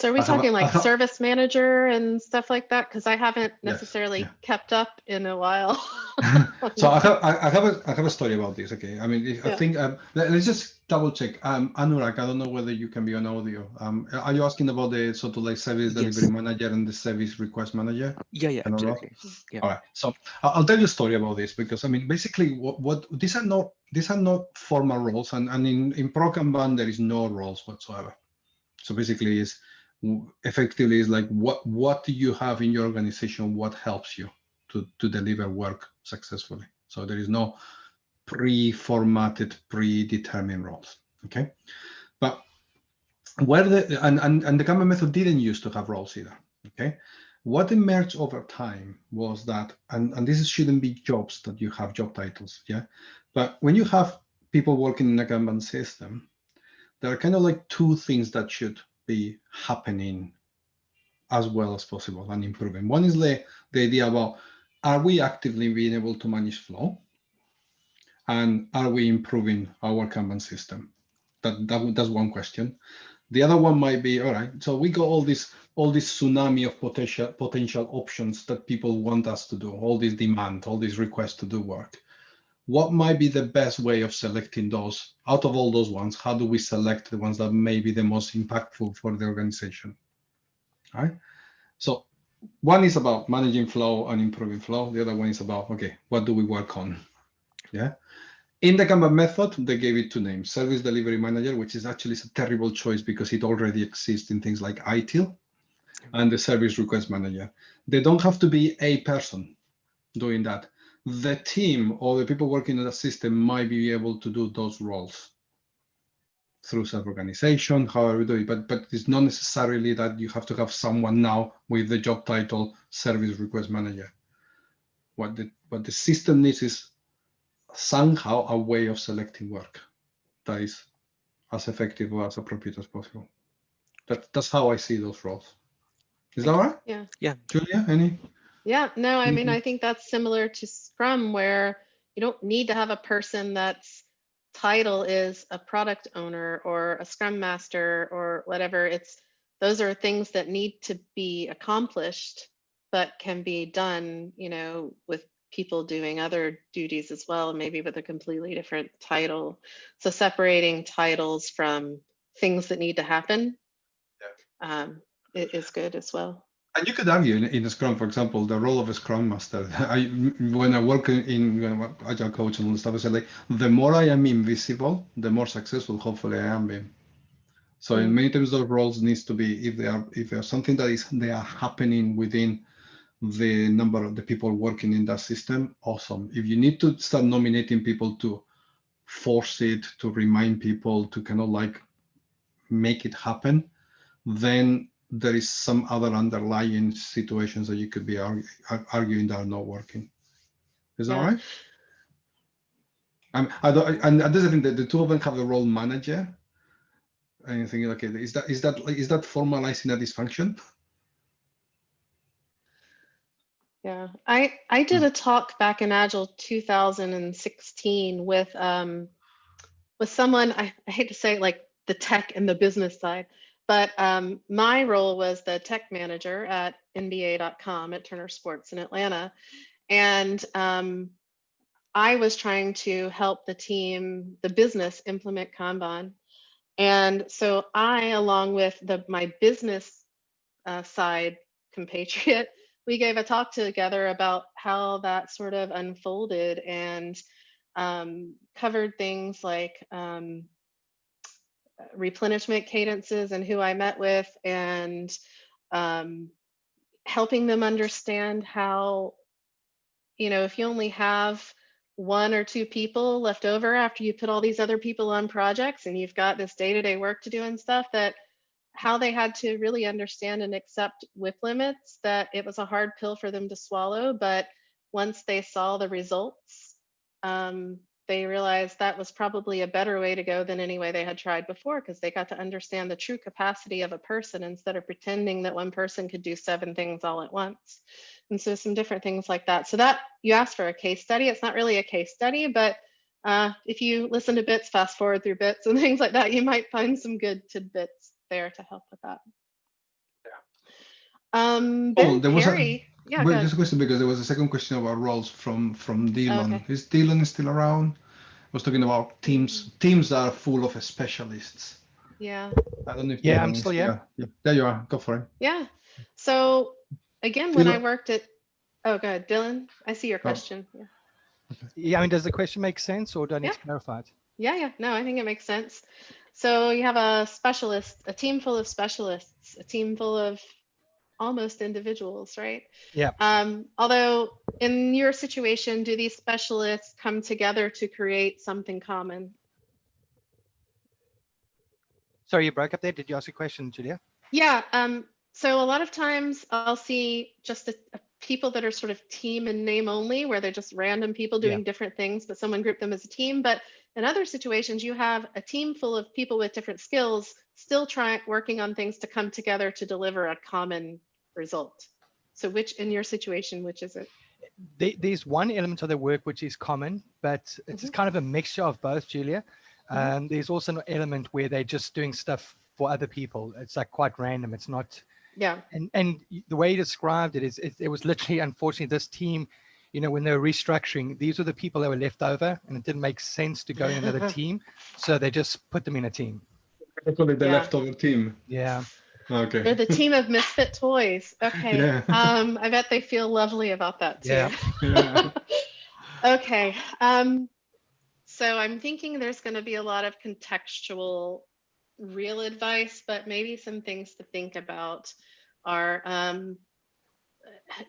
So are we I have a- talking I like have- service manager and stuff like that? Because I haven't Yes, necessarily yeah. kept up in a while. so I have I, I have a I have a story about this. Okay, I mean if, I Yeah. think um, let, us just double check. Um, Anurag, I don't know whether you can be on audio. Um, are you asking about the sort of like service Yes. delivery manager and the service request manager? Yeah, yeah, Can I roll? absolutely. Yeah. All right. So I- I'll tell you a story about this because I mean basically what what these are not these are not formal roles and and in in Pro Kanban there is no roles whatsoever. So basically is effectively is like what what do you have in your organization? What helps you to to deliver work successfully? So there is no pre-formatted predetermined roles okay? But where the and, and and the Kanban method didn't used to have roles either okay? What emerged over time was that and and this shouldn't be jobs that you have job titles yeah? But when you have people working in a Kanban system there are kind of like two things that should be happening as well as possible and improving. One is the, the idea about are we actively being able to manage flow? And are we improving our Kanban system? That, that that's one question. The other one might be, all right, so we got all this all this tsunami of potential potential options that people want us to do, all this demand, all these requests to do work what might be the best way of selecting those? Out of all those ones how do we select the ones that may be the most impactful for the organization? All right so one is about managing flow and improving flow. The other one is about okay what do we work on? Yeah? In the Kanban method, they gave it two names, Service Delivery Manager, which is actually a terrible choice because it already exists in things like ITIL, and the Service Request Manager. They don't have to be a person doing that the team or the people working in the system might be able to do those roles through self-organization, however we do it, but, but it's not necessarily that you have to have someone now with the job title service request manager. What the, what the system needs is somehow a way of selecting work that is as effective or as appropriate as possible. That, that's how I see those roles. Is that all right? Yeah. Yeah. Julia, any? Yeah, no, I mean, Mhm. I think that's similar to Scrum where you don't need to have a person that's title is a product owner or a Scrum Master or whatever. It's those are things that need to be accomplished, but can be done, you know, with people doing other duties as well, maybe with a completely different title. So separating titles from things that need to happen um, i- is good as well. And you could argue in, in a Scrum, for example, the role of a Scrum Master. I, when I work in, in Agile coach and all stuff, I say like, the more I am invisible, the more successful hopefully I am being. So in Mm. many times those roles needs to be if they are if there's something that is they are happening within the number of the people working in that system, awesome. If you need to start nominating people to force it, to remind people to kind of like make it happen, then there is some other underlying situations that you could be argue, arguing that are not working. Is that Yeah. right? Um, I don't, and that's the thing that the two of them have the role manager. And you think, okay, is that is that is that formalizing a dysfunction? Yeah, I I did a talk back in Agile 2016 with um with someone I, I hate to say it, like the tech and the business side, but um my role was the tech manager at NBA.com at Turner Sports in Atlanta, and um I was trying to help the team, the business implement Kanban, and so I, along with the my business uh, side compatriot we gave a talk together about how that sort of unfolded and um, covered things like um, replenishment cadences and who I met with and um, helping them understand how, you know, if you only have one or two people left over after you put all these other people on projects and you've got this day-to-day work to do and stuff that how they had to really understand and accept WIP limits, that it was a hard pill for them to swallow. But once they saw the results, um, they realized that was probably a better way to go than any way they had tried before because they got to understand the true capacity of a person instead of pretending that one person could do seven things all at once. And so some different things like that. So that you asked for a case study. It's not really a case study, but uh, if you listen to bits, fast forward through bits and things like that, you might find some good tidbits there to help with that. Um, Oh, Ben there was a-. Yeah, Wait, go just a question because there was a second question about roles from from Dylan. Okay. Is Dylan still around? I was talking about teams mm-hmm. teams are full of specialists. Yeah. I don't know if Yeah, Dylan I'm still here. Yeah, there you are. Go for it. Yeah. So again, when I worked at, oh, good, Dylan, I see your Oh. question. Yeah. Yeah, I mean, does the question make sense or do I need Yeah. to clarify it? Yeah, yeah, no, I think it makes sense. So you have a specialist, a team full of specialists, a team full of almost individuals, right? Yeah. Um, although in your situation, do these specialists come together to create something common? Sorry, you broke up there. Did you ask a question, Julia? Yeah. Um, so a lot of times I'll see just a, a people that are sort of team and name only, where they're just random people Yeah. doing different things, but someone grouped them as a team. But in other situations, you have a team full of people with different skills still trying working on things to come together to deliver a common result. So which in your situation, which is it? There's one element of the work which is common, but it's Mhm. kind of a mixture of both, Julia. Mhm. Um, there's also an element where they're just doing stuff for other people. It's like quite random. It's not, Yeah. and and the way you described it is, it, it was literally, unfortunately, this team, you know, when they were restructuring, these were the people that were left over, and it didn't make sense to go in another team, so they just put them in a team. I call the Yeah. leftover team. Yeah. Okay. They're the team of misfit toys. Okay. Yeah. Um, I bet they feel lovely about that too. Yeah. Yeah. okay. Um, so I'm thinking there's going to be a lot of contextual real advice, but maybe some things to think about are um,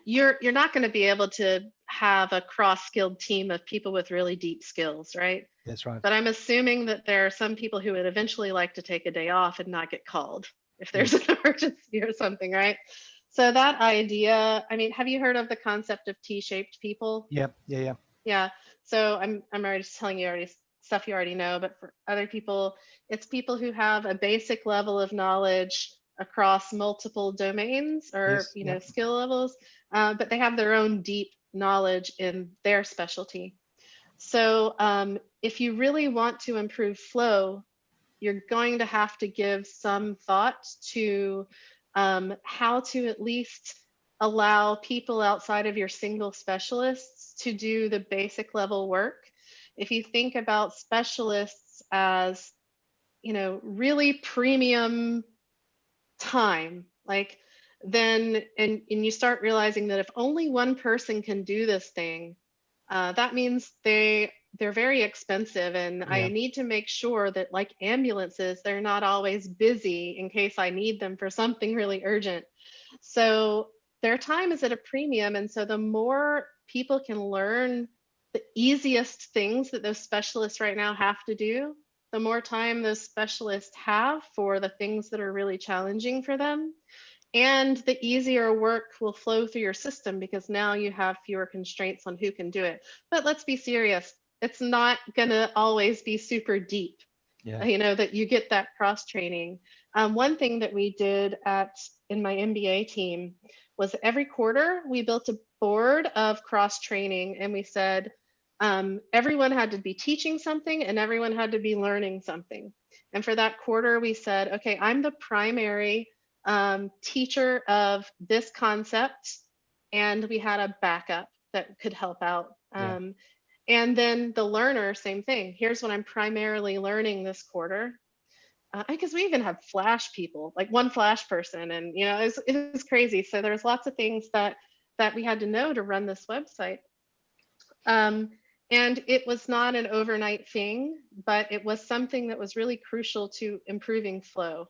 you're you're not going to be able to have a cross-skilled team of people with really deep skills, right? That's right. But I'm assuming that there are some people who would eventually like to take a day off and not get called if there's an emergency or something, right? So that idea, I mean, have you heard of the concept of T-shaped people? Yeah. Yeah. Yeah. Yeah. So I'm I'm already just telling you already stuff you already know, but for other people, it's people who have a basic level of knowledge across multiple domains or Yes, you know skill levels, uh, but they have their own deep knowledge in their specialty. So um, if you really want to improve flow, you're going to have to give some thought to um, how to at least allow people outside of your single specialists to do the basic level work. If you think about specialists as, you know, really premium time, like then, and, and you start realizing that if only one person can do this thing, uh, that means they they're very expensive and I need to make sure that like ambulances, they're not always busy in case I need them for something really urgent. So their time is at a premium. And so the more people can learn the easiest things that those specialists right now have to do, the more time those specialists have for the things that are really challenging for them. And the easier work will flow through your system because now you have fewer constraints on who can do it. But let's be serious, it's not going to always be super deep Yeah. you know that you get that cross training. Um, one thing that we did at in my NBA team was every quarter we built a board of cross training and we said um, everyone had to be teaching something and everyone had to be learning something. And for that quarter we said okay i'm the primary um, teacher of this concept and we had a backup that could help out. Um, and then the learner, same thing. Here's what I'm primarily learning this quarter. Because we even have flash people, like one flash person, and you know, it was, crazy. So there's lots of things that that we had to know to run this website. Um, and it was not an overnight thing, but it was something that was really crucial to improving flow.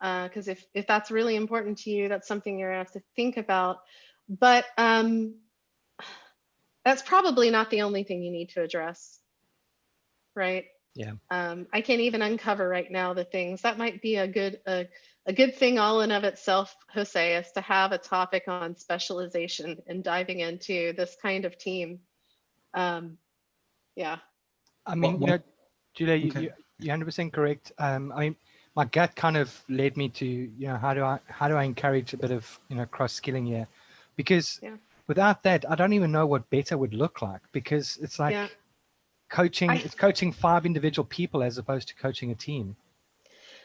Because if if that's really important to you, that's something you're gonna have to think about. But um, that's probably not the only thing you need to address right Yeah. um, i can't even uncover right now the things that might be a good a, a good thing all in of itself jose is to have a topic on specialization and diving into this kind of team um, yeah I mean, you what- know, Julia, you, Okay. you, you're 100% correct. Um, I mean, my gut kind of led me to, you know, how do I, how do I encourage a bit of, you know, cross skilling here? Because Yeah. Without that, I don't even know what better would look like because it's like Yeah. coaching, I- it's coaching five individual people as opposed to coaching a team.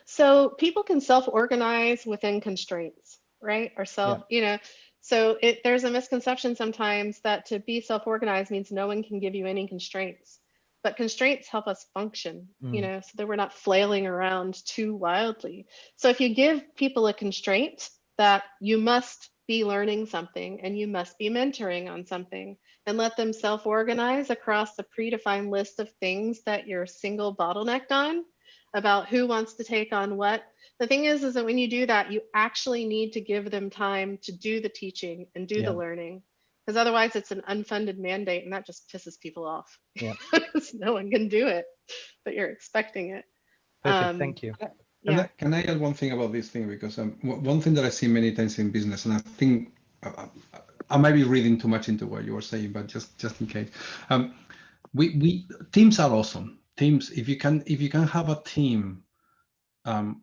so people can self-organize within constraints right? Or self, you know, so it, there's a misconception sometimes that to be self-organized means no one can give you any constraints, but constraints help us function, Mm. you know, so that we're not flailing around too wildly. So if you give people a constraint that you must be learning something and you must be mentoring on something and let them self-organize across the predefined list of things that you're single bottlenecked on about who wants to take on what. The thing is, is that when you do that, you actually need to give them time to do the teaching and do Yeah. the learning. Because otherwise it's an unfunded mandate and that just pisses people off. Yeah. Because no one can do it, but you're expecting it. Perfect. Um, Thank you. Can, Yeah. I, can I add one thing about this thing? Because um, one thing that I see many times in business, and I think uh, I might be reading too much into what you were saying, but just just in case, um, we we teams are awesome. Teams, if you can if you can have a team, um,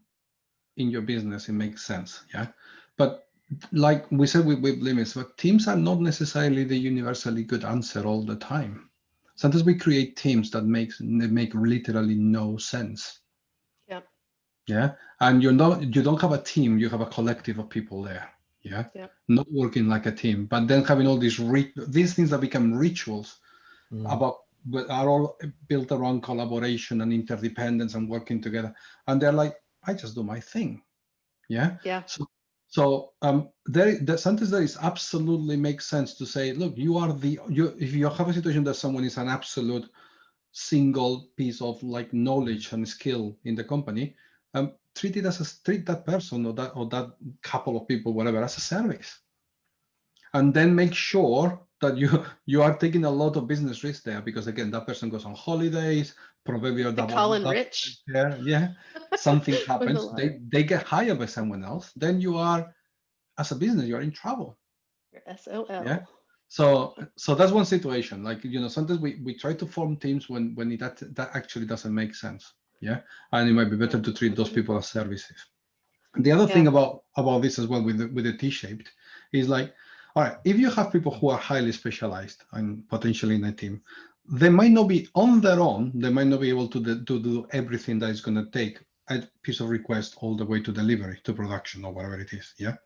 in your business, it makes sense. Yeah, but like we said with, with limits, but teams are not necessarily the universally good answer all the time. Sometimes we create teams that makes they make literally no sense yeah and you're not you don't have a team you have a collective of people there yeah Yep. not working like a team but then having all these rit- these things that become rituals Mm. about but are all built around collaboration and interdependence and working together and they're like i just do my thing yeah Yeah. so so um there the sometimes there is absolutely makes sense to say look you are the you if you have a situation that someone is an absolute single piece of like knowledge and skill in the company um, treat it as a treat that person or that or that couple of people, whatever, as a service, and then make sure that you you are taking a lot of business risk there because again that person goes on holidays, probably or They call in rich. Yeah, yeah. Something happens, they they get hired by someone else. Then you are, as a business, you are in trouble. Your SOL. Yeah. So so that's one situation. Like you know, sometimes we we try to form teams when when it, that that actually doesn't make sense. Yeah, and it might be better to treat those people as services. The other thing about about this as well with the, with the T-shaped is like, all right, if you have people who are highly specialized and potentially in a team, they might not be on their own. They might not be able to do, to do everything that is going to take a piece of request all the way to delivery to production or whatever it is. Yeah.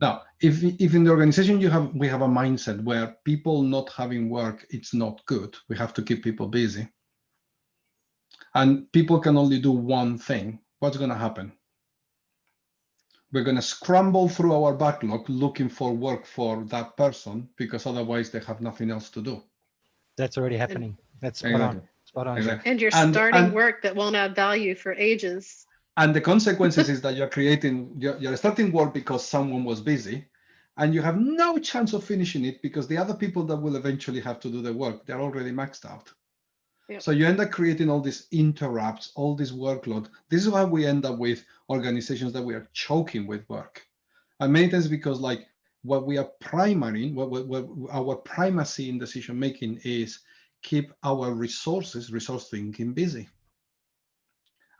Now, if if in the organization you have we have a mindset where people not having work, it's not good. We have to keep people busy. And people can only do one thing. What's going to happen? We're going to scramble through our backlog looking for work for that person because otherwise they have nothing else to do. That's already happening. That's spot on. Spot on. Exactly. And you're And- starting and- work that won't add value for ages. And the consequences is that you're creating, you're, you're starting work because someone was busy and you have no chance of finishing it because the other people that will eventually have to do the work, they're already maxed out. So you end up creating all these interrupts, all this workload. This is why we end up with organizations that we are choking with work. And many times because like what we are primary, what, what, what our primacy in decision making is keep our resources, resource thinking busy.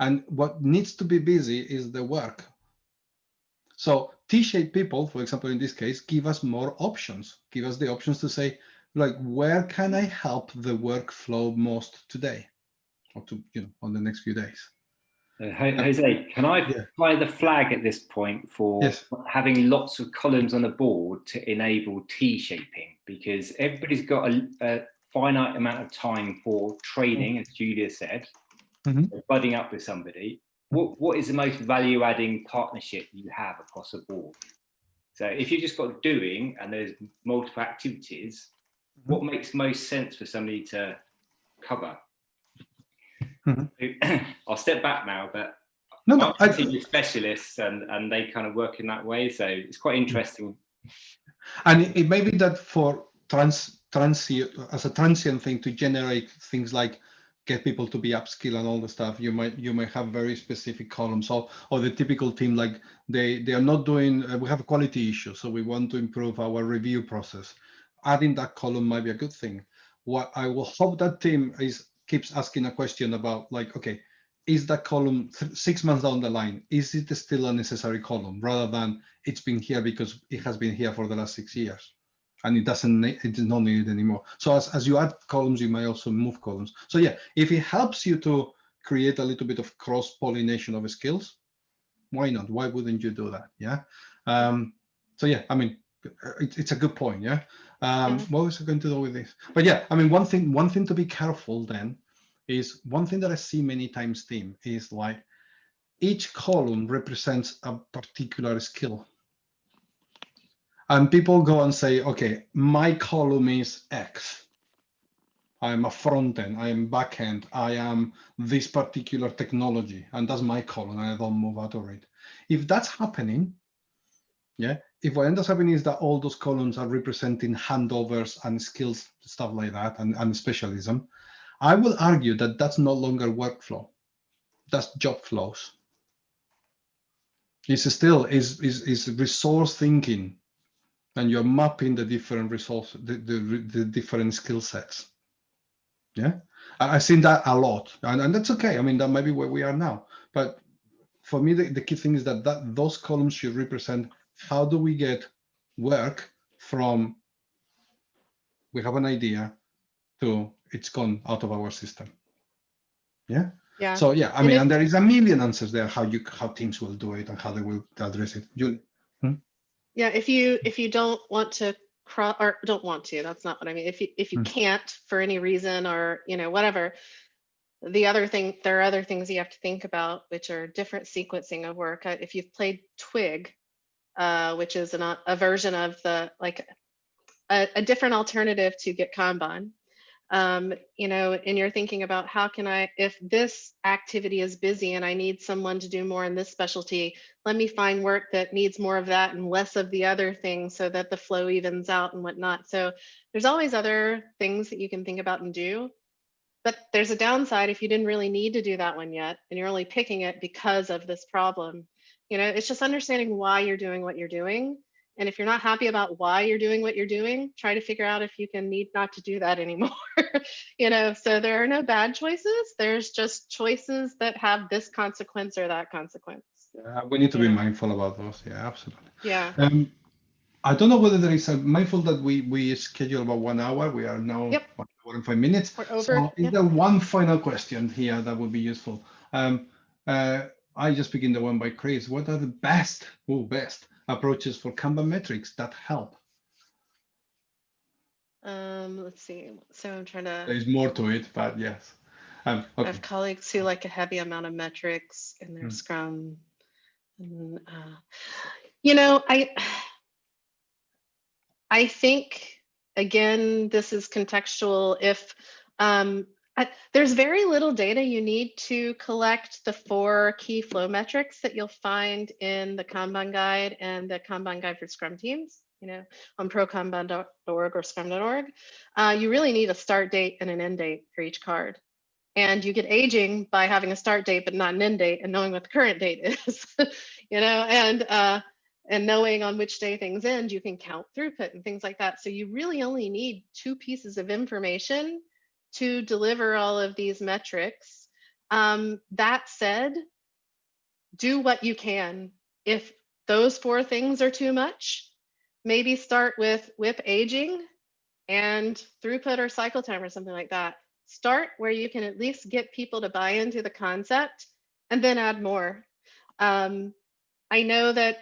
And what needs to be busy is the work. So T-shaped people, for example, in this case, give us more options, give us the options to say, like, where can I help the workflow most today? Or to, you know, on the next few days. Uh, Jose, can I Yeah. fly the flag at this point for Yes. having lots of columns on the board to enable T-shaping? Because everybody's got a, a finite amount of time for training, as Julia said, Mhm. so budding up with somebody. What, what is the most value-adding partnership you have across the board? So if you've just got doing and there's multiple activities, what makes most sense for somebody to cover? I'll step back now, but No, no, I I, see specialists and, and they kind of work in that way. So it's quite interesting. and it, it may be that for trans transient as a transient thing to generate things like get people to be upskill and all the stuff you might you might have very specific columns or or the typical team like they they are not doing uh, we have a quality issue so we want to improve our review process adding that column might be a good thing. What i will hope that team is keeps asking a question about like okay is that column six months down the line is it still a necessary column rather than it's been here because it has been here for the last six years? And it doesn't it is not needed anymore. So as, as you add columns you may also move columns. So yeah if it helps you to create a little bit of cross pollination of skills why not? Why wouldn't you do that? Yeah. Um so yeah, I mean, it's a good point. Yeah. Um, Yeah. What was I going to do with this? But yeah, I mean, one thing, one thing to be careful then is one thing that I see many times, team, is like each column represents a particular skill. And people go and say, okay, my column is X. I am a front end, I am back end, I am this particular technology, and that's my column, and I don't move out of it. If that's happening, yeah, if what ends up happening is that all those columns are representing handovers and skills, stuff like that, and, and specialism, I will argue that that's no longer workflow. That's job flows. It's still is is is resource thinking, and you're mapping the different resource, the the, the different skill sets. Yeah, I've seen that a lot, and, and that's okay. I mean, that might be where we are now. But for me, the, the key thing is that that those columns should represent how do we get work from we have an idea to it's gone out of our system. Yeah. Yeah. So yeah, I And mean, and there is a million answers there how you how teams will do it and how they will address it. You Yeah, if you if you don't want to cross or don't want to, that's not what I mean. If you if you Hmm. can't for any reason or you know whatever, the other thing there are other things you have to think about, which are different sequencing of work. Uh, If you've played Twig, uh, which is an, a version of the like a, a different alternative to GetKanban. Um, you know, and you're thinking about how can I, if this activity is busy and I need someone to do more in this specialty, let me find work that needs more of that and less of the other thing so that the flow evens out and whatnot. So there's always other things that you can think about and do. But there's a downside if you didn't really need to do that one yet and you're only picking it because of this problem. You know, it's just understanding why you're doing what you're doing. And if you're not happy about why you're doing what you're doing, try to figure out if you can need not to do that anymore. you know, so there are no bad choices. There's just choices that have this consequence or that consequence. uh, we need to be mindful about those. Yeah, absolutely. Yeah. Um, I don't know whether there is a mindful that we we schedule about one hour. We are now Yep. one hour and five minutes. We're over. So is Yep. there one final question here that would be useful? Um, uh, I just begin the one by Chris. What are the best, oh, best approaches for Kanban metrics that help? Um, let's see. So I'm trying to. There is more to it, but yes. Um, I have colleagues who like a heavy amount of metrics in their Hmm. Scrum. And, uh, you know, I I think again, this is contextual. If um, There's very little data you need to collect the four key flow metrics that you'll find in the Kanban guide and the Kanban guide for Scrum teams. You know, on prokanban.org or scrum.org. Uh, you really need a start date and an end date for each card and you get aging by having a start date but not an end date and knowing what the current date is you know and uh and knowing on which day things end you can count throughput and things like that so you really only need two pieces of information to deliver all of these metrics. Um, that said do what you can. If those four things are too much maybe start with WIP aging and throughput or cycle time or something like that. Start where you can at least get people to buy into the concept and then add more. Um, I know that,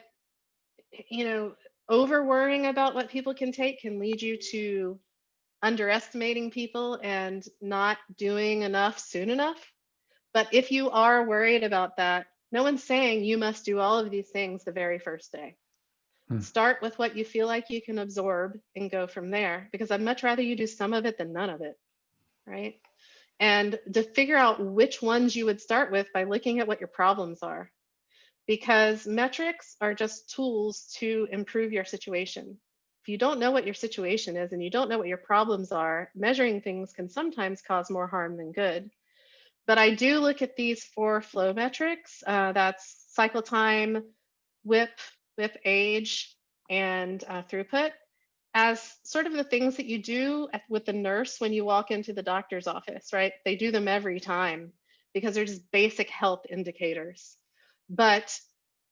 you know, over worrying about what people can take can lead you to underestimating people and not doing enough soon enough. But if you are worried about that, no one's saying you must do all of these things the very first day. Hmm. Start with what you feel like you can absorb and go from there because I'd much rather you do some of it than none of it right? And to figure out which ones you would start with by looking at what your problems are. Because metrics are just tools to improve your situation. You don't know what your situation is and you don't know what your problems are, measuring things can sometimes cause more harm than good. But I do look at these four flow metrics. Uh, that's cycle time, WIP, WIP age, and uh, throughput as sort of the things that you do with the nurse when you walk into the doctor's office, right? They do them every time because they're just basic health indicators. But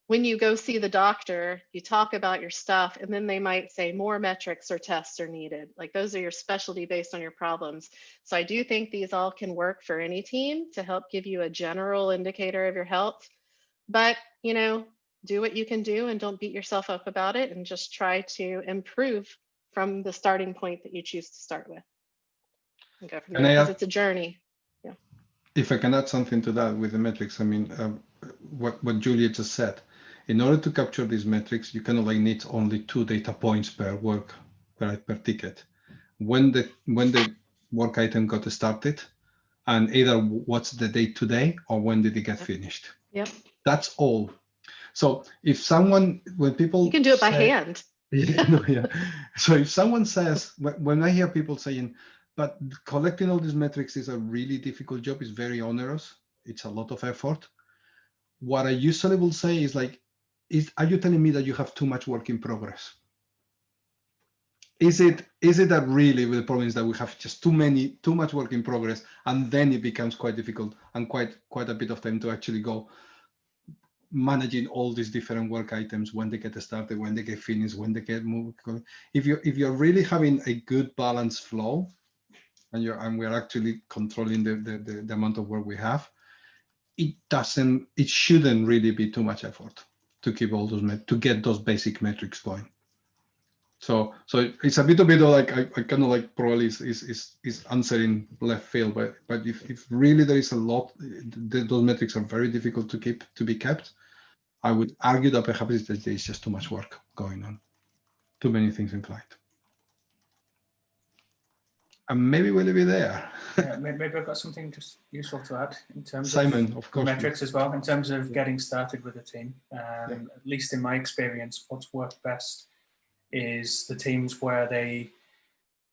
when you go see the doctor, you talk about your stuff, and then they might say more metrics or tests are needed. Like those are your specialty based on your problems. So I do think these all can work for any team to help give you a general indicator of your health. But, you know, do what you can do and don't beat yourself up about it and just try to improve from the starting point that you choose to start with. And go from there because it's a journey. Yeah. If I can add something to that with the metrics, I mean, um, what, what Julia just said, in order to capture these metrics, you kind of like need only two data points per work per, per ticket. When the when the work item got started, and either what's the date today or when did it get finished. Yep. That's all. So if someone, when people you can do it by hand. Yeah, no, yeah. So if someone says, when I hear people saying, but collecting all these metrics is a really difficult job, it's very onerous, it's a lot of effort. What I usually will say is like, is are you telling me that you have too much work in progress? Is it is it that really the problem is that we have just too many too much work in progress and then it becomes quite difficult and quite quite a bit of time to actually go managing all these different work items when they get started, when they get finished, when they get moved. If you if you're really having a good balanced flow, and you're and we're actually controlling the, the the, the amount of work we have, it doesn't it shouldn't really be too much effort to keep all those to get those basic metrics going. So so it's a bit of like I, I kind of like probably is, is is is answering left field, but but if, if really there is a lot, those metrics are very difficult to keep to be kept. I would argue that perhaps there is just too much work going on, too many things in flight. And maybe we'll be there. yeah, maybe I've got something just useful to add in terms Simon, of, of course. metrics as well, in terms of getting started with a team. Um, yeah. At least in my experience, what's worked best is the teams where they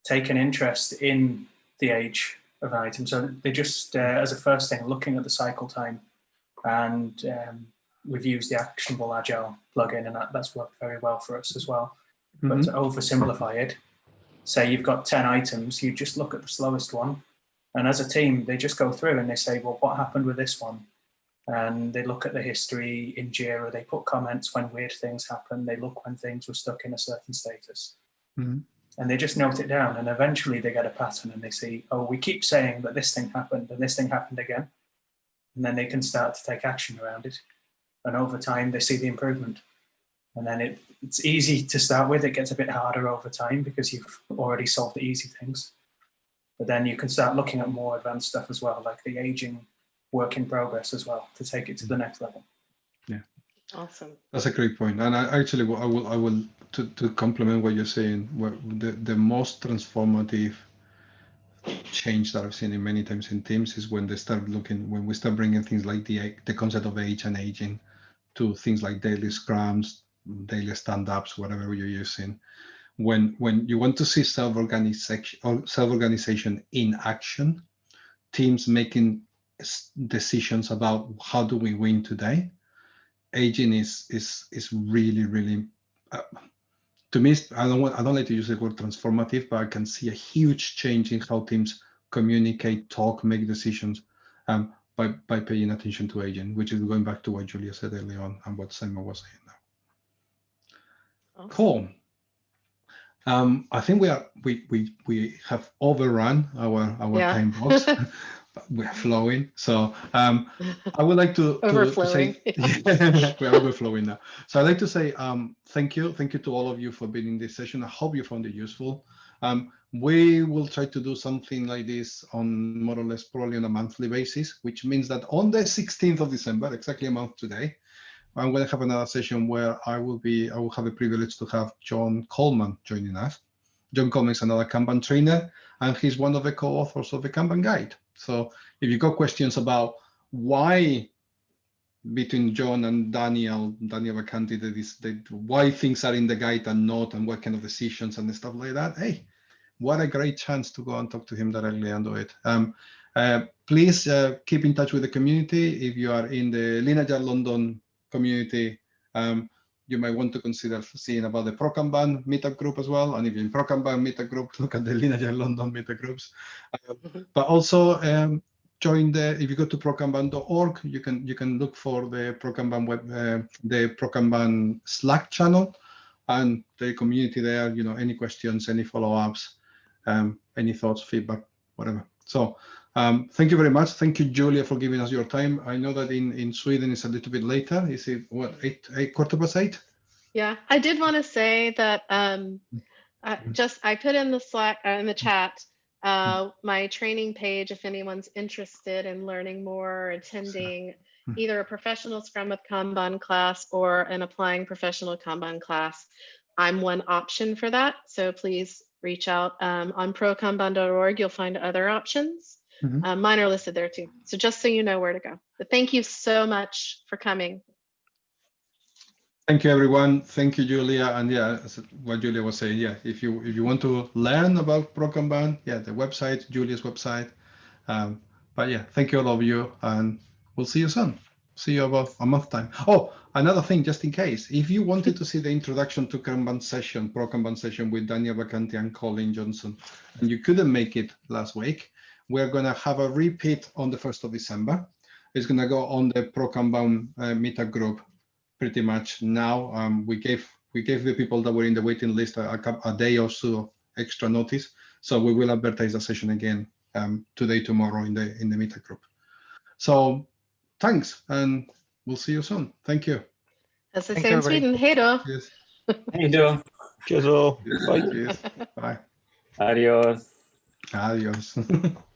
take an interest in the age of an item. So they just, uh, as a first thing, looking at the cycle time and um, we've used the ActionableAgile plugin and that, that's worked very well for us as well. Mm -hmm. But to oversimplify it, say you've got 10 items, you just look at the slowest one. And as a team, they just go through and they say, well, what happened with this one? and they look at the history in JIRA, they put comments when weird things happen, they look when things were stuck in a certain status. Mm -hmm. And they just note it down and eventually they get a pattern and they see, oh, we keep saying that this thing happened and this thing happened again. And then they can start to take action around it. And over time, they see the improvement. And then it, it's easy to start with. It gets a bit harder over time because you've already solved the easy things. But then you can start looking at more advanced stuff as well, like the aging work in progress as well to take it to the mm. next level. Yeah. Awesome. That's a great point. And I actually, I will, I will, to, to complement what you're saying, the, the most transformative change that I've seen in many times in teams is when they start looking, when we start bringing things like the, the concept of age and aging to things like daily scrums, daily stand-ups, whatever you're using. When, when you want to see self-organization self-organization in action, teams making decisions about how do we win today, aging is is is really really uh, to me I don't want I don't like to use the word transformative, but I can see a huge change in how teams communicate, talk, make decisions um, by by paying attention to aging, which is going back to what Julia said earlier on and what Simon was saying. Cool. Um, I think we are we we we have overrun our our yeah. time box. we're flowing. So um, I would like to, to, to say we're overflowing now. So I'd like to say um, thank you. Thank you to all of you for being in this session. I hope you found it useful. Um, we will try to do something like this on more or less probably on a monthly basis, which means that on the 16th of December, exactly a month today, I'm going to have another session where I will be, I will have the privilege to have John Coleman joining us. John Coleman is another Kanban trainer, and he's one of the co-authors of the Kanban Guide. So if you've got questions about why between John and Daniel, Daniel Vacanti, that is that why things are in the guide and not, and what kind of decisions and stuff like that. Hey, what a great chance to go and talk to him directly and do it. Um, uh, please uh, keep in touch with the community. If you are in the Agile London community, um, you might want to consider seeing about the ProKanban meetup group as well. And if you're in ProKanban meetup group, look at the Agile London meetup groups. Uh, mm -hmm. But also um, join the, if you go to prokanban.org, you can you can look for the ProKanban web, uh, the ProKanban Slack channel and the community there, you know, any questions, any follow-ups, um, any thoughts, feedback, whatever. So Um, thank you very much. Thank you, Julia, for giving us your time. I know that in, in Sweden it's a little bit later. Is it what eight eight quarter past eight? Yeah, I did want to say that um, I just I put in the Slack uh, in the chat uh, my training page if anyone's interested in learning more, attending either a professional Scrum with Kanban class or an applying professional Kanban class. I'm one option for that, so please reach out um, on prokanban.org. You'll find other options. Mhm. Uh, mine are listed there too. So just so you know where to go. But thank you so much for coming. Thank you, everyone. Thank you, Julia. And yeah, what Julia was saying, yeah, if you if you want to learn about ProKanban, yeah, the website, Julia's website. Um, but yeah, thank you all of you, and we'll see you soon. See you about a month time. Oh, another thing, just in case, if you wanted to see the introduction to Kanban session, ProKanban session with Daniel Vacanti and Colleen Johnson, and you couldn't make it last week, we're gonna have a repeat on the first of December. It's gonna go on the ProKanban uh, meetup group pretty much now. Um, we gave we gave the people that were in the waiting list a, a, a day or so of extra notice, so we will advertise the session again um, today, tomorrow in the in the meetup group. So thanks, and we'll see you soon. Thank you. As they Thanks, say. Sweden, hej då. Yes. How you? Cheers all. Bye. Yes. Bye. Adios. Adios.